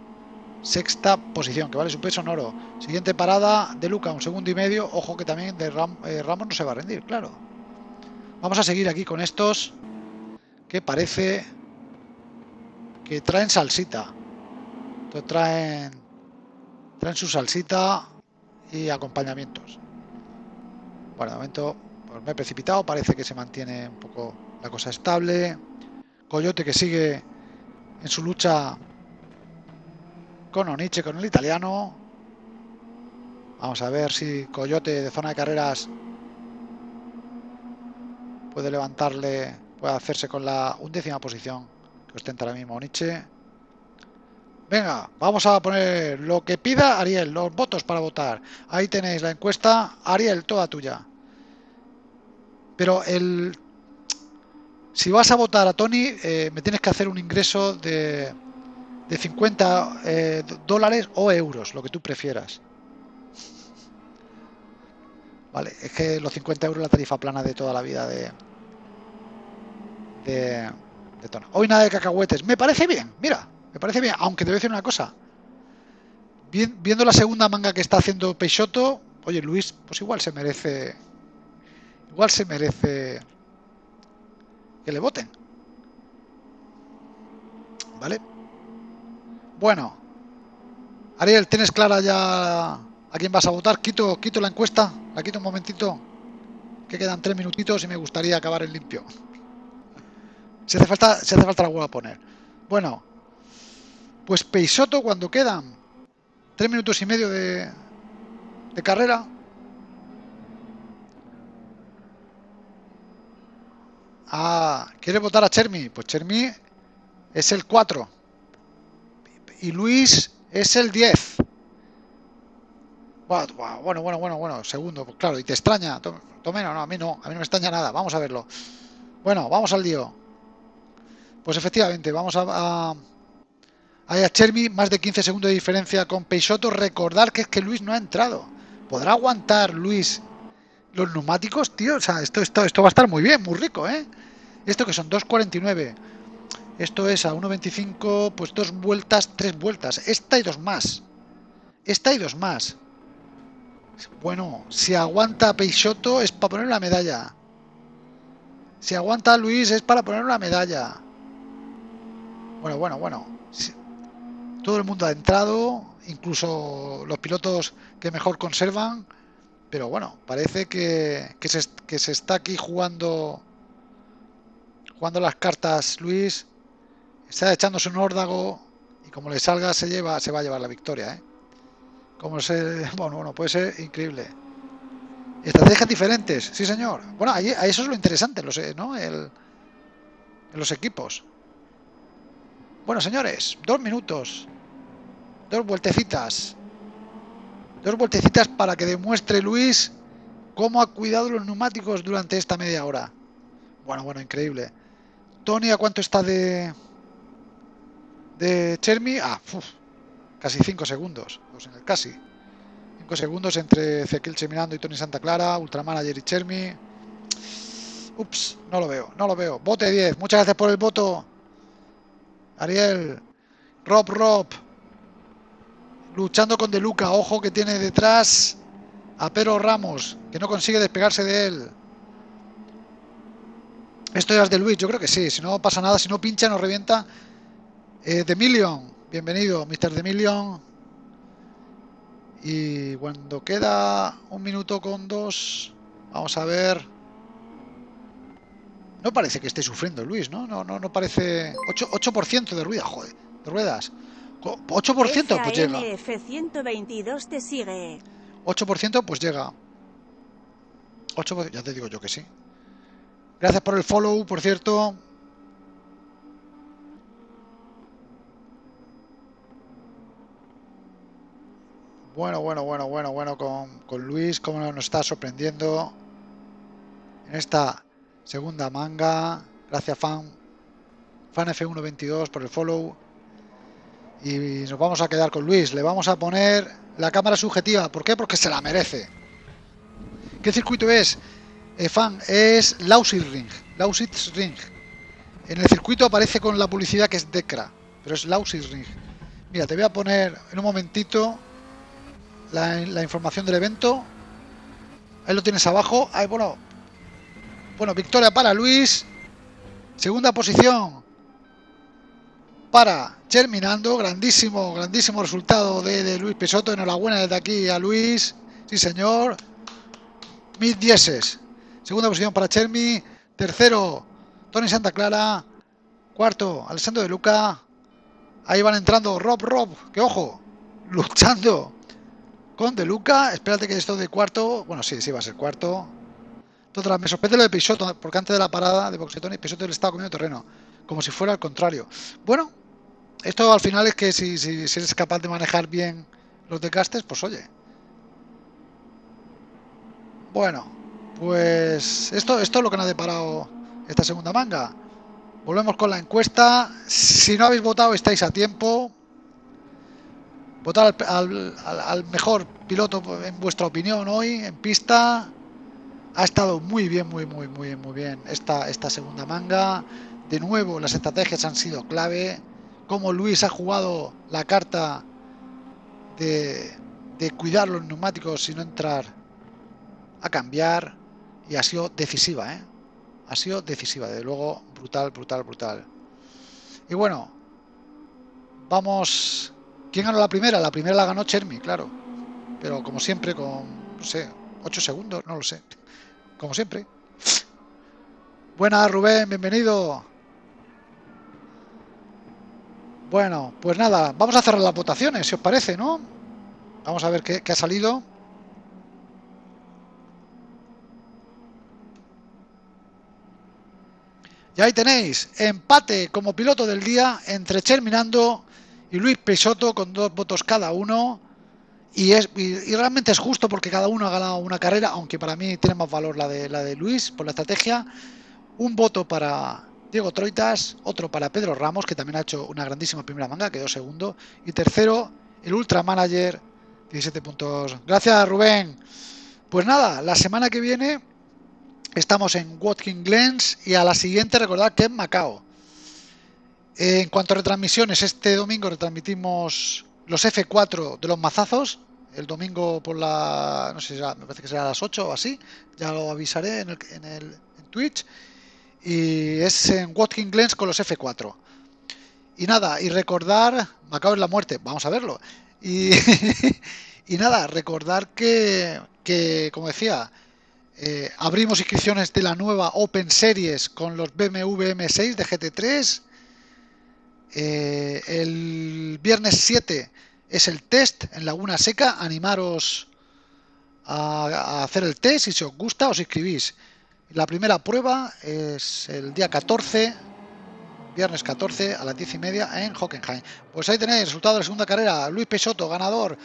Speaker 1: sexta posición, que vale su peso en oro. Siguiente parada de Luca, un segundo y medio. Ojo que también de eh, Ramos no se va a rendir, claro. Vamos a seguir aquí con estos que parece que traen salsita. Entonces traen, traen su salsita y acompañamientos. Bueno, de momento pues me he precipitado, parece que se mantiene un poco la cosa estable. Coyote que sigue en su lucha con Oniche, con el italiano. Vamos a ver si Coyote de zona de carreras puede levantarle, puede hacerse con la undécima posición que ostenta ahora mismo Oniche. Venga, vamos a poner lo que pida Ariel, los votos para votar. Ahí tenéis la encuesta. Ariel, toda tuya. Pero el si vas a votar a Tony, eh, me tienes que hacer un ingreso de, de 50 eh, dólares o euros, lo que tú prefieras. Vale, es que los 50 euros la tarifa plana de toda la vida de, de, de Tony. Hoy nada de cacahuetes. Me parece bien, mira, me parece bien, aunque te voy a decir una cosa. viendo la segunda manga que está haciendo Peixoto, oye Luis, pues igual se merece, igual se merece que le voten. ¿Vale? Bueno. Ariel, ¿tienes clara ya a quién vas a votar? Quito, quito la encuesta, la quito un momentito, que quedan tres minutitos y me gustaría acabar en limpio. (laughs) Si hace falta, si hace falta la vuelvo a poner. Bueno, pues Peisoto cuando quedan tres minutos y medio de, de carrera, Ah, ¿quiere votar a Chermi? Pues Chermi es el 4. Y Luis es el 10. Bueno, bueno, bueno, bueno, segundo, pues claro, y te extraña. Tome, no, a mí no, a mí no me extraña nada. Vamos a verlo. Bueno, vamos al lío. Pues efectivamente, vamos a, a Chermi, más de 15 segundos de diferencia con Peixoto. Recordar que es que Luis no ha entrado. ¿Podrá aguantar Luis los neumáticos, tío? O sea, esto, esto, esto va a estar muy bien, muy rico, ¿eh? Esto que son 2.49. Esto es a 1.25, pues dos vueltas, tres vueltas. Esta y dos más. Esta y dos más. Bueno, si aguanta Peixoto es para poner la medalla. Si aguanta Luis es para poner la medalla. Bueno, bueno, bueno. Todo el mundo ha entrado, incluso los pilotos que mejor conservan. Pero bueno, parece que, que, se, que se está aquí jugando Jugando las cartas Luis. Está echándose un órdago. Y como le salga se lleva, se va a llevar la victoria. ¿eh? Como se, (laughs) bueno, bueno, puede ser increíble. Estrategias diferentes, sí señor. Bueno, ahí, eso es lo interesante, lo sé, ¿no? El, en los equipos. Bueno, señores, dos minutos. Dos vueltecitas. Dos vueltecitas para que demuestre Luis cómo ha cuidado los neumáticos durante esta media hora. Bueno, bueno, increíble. Tony, ¿a cuánto está de de Chermi? Ah, casi 5 segundos. Pues en el casi. 5 segundos entre Ezequiel Cheminando y Tony Santa Clara, Ultramanager y Chermi. Ups, no lo veo, no lo veo. Vote 10, muchas gracias por el voto. Ariel, Rob Rob, luchando con De Luca, ojo que tiene detrás a Pero Ramos, que no consigue despegarse de él. Esto ya es de Luis, yo creo que sí. Si no pasa nada, si no pincha, nos revienta. Eh, The Million, bienvenido, Mr. The Million. Y cuando queda un minuto con dos, vamos a ver. No parece que esté sufriendo Luis, ¿no? No, no, no parece. 8%, de ruido, joder, de ruedas. 8% pues llega.
Speaker 2: F122 te sigue.
Speaker 1: 8% pues llega. 8%, ya te digo yo que sí. Gracias por el follow, por cierto. Bueno, bueno, bueno, bueno, bueno con, con Luis, cómo nos está sorprendiendo en esta segunda manga. Gracias, fan. Fan F122 por el follow. Y nos vamos a quedar con Luis. Le vamos a poner la cámara subjetiva. ¿Por qué? Porque se la merece. ¿Qué circuito es? Eh, fan, es Lausitz Ring. Lausitz Ring. En el circuito aparece con la publicidad que es Decra, pero es Lausitz Ring. Mira, te voy a poner en un momentito la, información del evento. Ahí lo tienes abajo. Ahí, bueno, bueno, victoria para Luis. Segunda posición para Germinando. Grandísimo, grandísimo resultado de, Luis Pesoto. Enhorabuena desde aquí a Luis. Sí, señor. Mid dieces. Segunda posición para Chermi. Tercero, Tony Santa Clara. Cuarto, Alessandro de Luca. Ahí van entrando Rob Rob, que ojo, luchando con De Luca. Espérate que esto de cuarto. Bueno, sí, sí va a ser cuarto. Me sorprende lo de Pisoto, porque antes de la parada de Boxetón y Pisoto le estaba comiendo terreno. Como si fuera al contrario. Bueno, esto al final es que si, si, eres capaz de manejar bien los decastes, pues oye. Bueno, pues esto, esto es lo que nos ha deparado esta segunda manga. Volvemos con la encuesta. Si no habéis votado, estáis a tiempo votar al, mejor piloto en vuestra opinión hoy en pista. Ha estado muy bien, muy, muy, muy, muy bien esta, esta segunda manga. De nuevo, las estrategias han sido clave. Como Luis ha jugado la carta de, de cuidar los neumáticos y no entrar a cambiar. Y ha sido decisiva, ¿eh? Ha sido decisiva, de luego, brutal, brutal, brutal. Y bueno, vamos ¿Quién ganó la primera? La primera la ganó Chermi, claro. Pero como siempre, con, no sé, 8 segundos, no lo sé. Como siempre. Buenas, Rubén, bienvenido. Bueno, pues nada, vamos a cerrar las votaciones, si os parece, ¿no? Vamos a ver qué, ha salido. Y ahí tenéis, empate como piloto del día entre Cherminando y Luis Peixoto con dos votos cada uno. Y, es, y, realmente es justo porque cada uno ha ganado una carrera, aunque para mí tiene más valor la de, la de Luis por la estrategia. Un voto para Diego Troitas, otro para Pedro Ramos, que también ha hecho una grandísima primera manga, quedó segundo. Y tercero, el Ultra Manager, 17 puntos. Gracias, Rubén. Pues nada, la semana que viene estamos en Watkins Glens y a la siguiente recordad que en Macao. En cuanto a retransmisiones, este domingo retransmitimos los F4 de los mazazos. El domingo por la. No sé, me parece que será a las 8 o así. Ya lo avisaré en, el, en, el, Twitch. Y es en Watkins Glens con los F4. Y nada, y recordar. Me acabo de la muerte, vamos a verlo. Y, (laughs) y nada, recordar que, que como decía, eh, abrimos inscripciones de la nueva Open Series con los BMW M6 de GT3 eh, el viernes 7 es el test en Laguna Seca. Animaros a, hacer el test. Si os gusta, os inscribís. La primera prueba es el día 14, viernes 14 a las 10 y media en Hockenheim. Pues ahí tenéis el resultado de la segunda carrera. Luis Pesoto, ganador.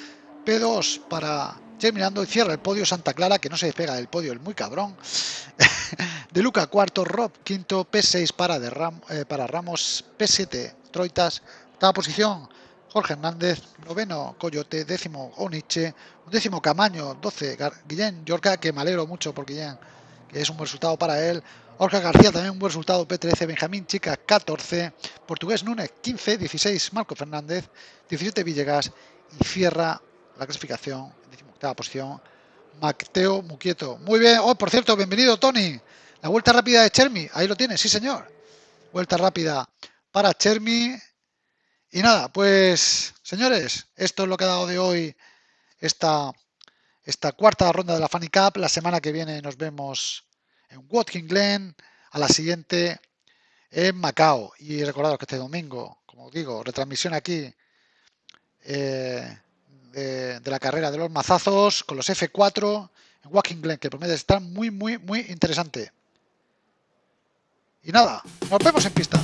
Speaker 1: P2 para terminando y cierra el podio Santa Clara, que no se despega del podio, el muy cabrón. (laughs) de Luca, cuarto, Rob, quinto, P6 para, de eh, para Ramos, P7 Troitas, octava posición, Jorge Hernández, noveno Coyote, décimo Oniche, décimo Camaño, 12 Guillén. Yorca, que me alegro mucho por Guillén, que es un buen resultado para él. Jorge García también un buen resultado, P13, Benjamín Chica 14, Portugués Núñez 15, 16 Marco Fernández, 17 Villegas. Y cierra la clasificación octava posición Mateo Muquieto. Muy bien, oh, por cierto, bienvenido Tony. La vuelta rápida de Chermi, ahí lo tienes, sí señor. Vuelta rápida para Chermi. Y nada, pues señores, esto es lo que ha dado de hoy esta, esta cuarta ronda de la Funny Cup. La semana que viene nos vemos en Watkins Glen, a la siguiente en Macao. Y recordaros que este domingo, como digo, retransmisión aquí eh, de, de, la carrera de los mazazos con los F4 en Watkins Glen, que promete estar muy, muy, muy interesante. Y nada, nos vemos en pista.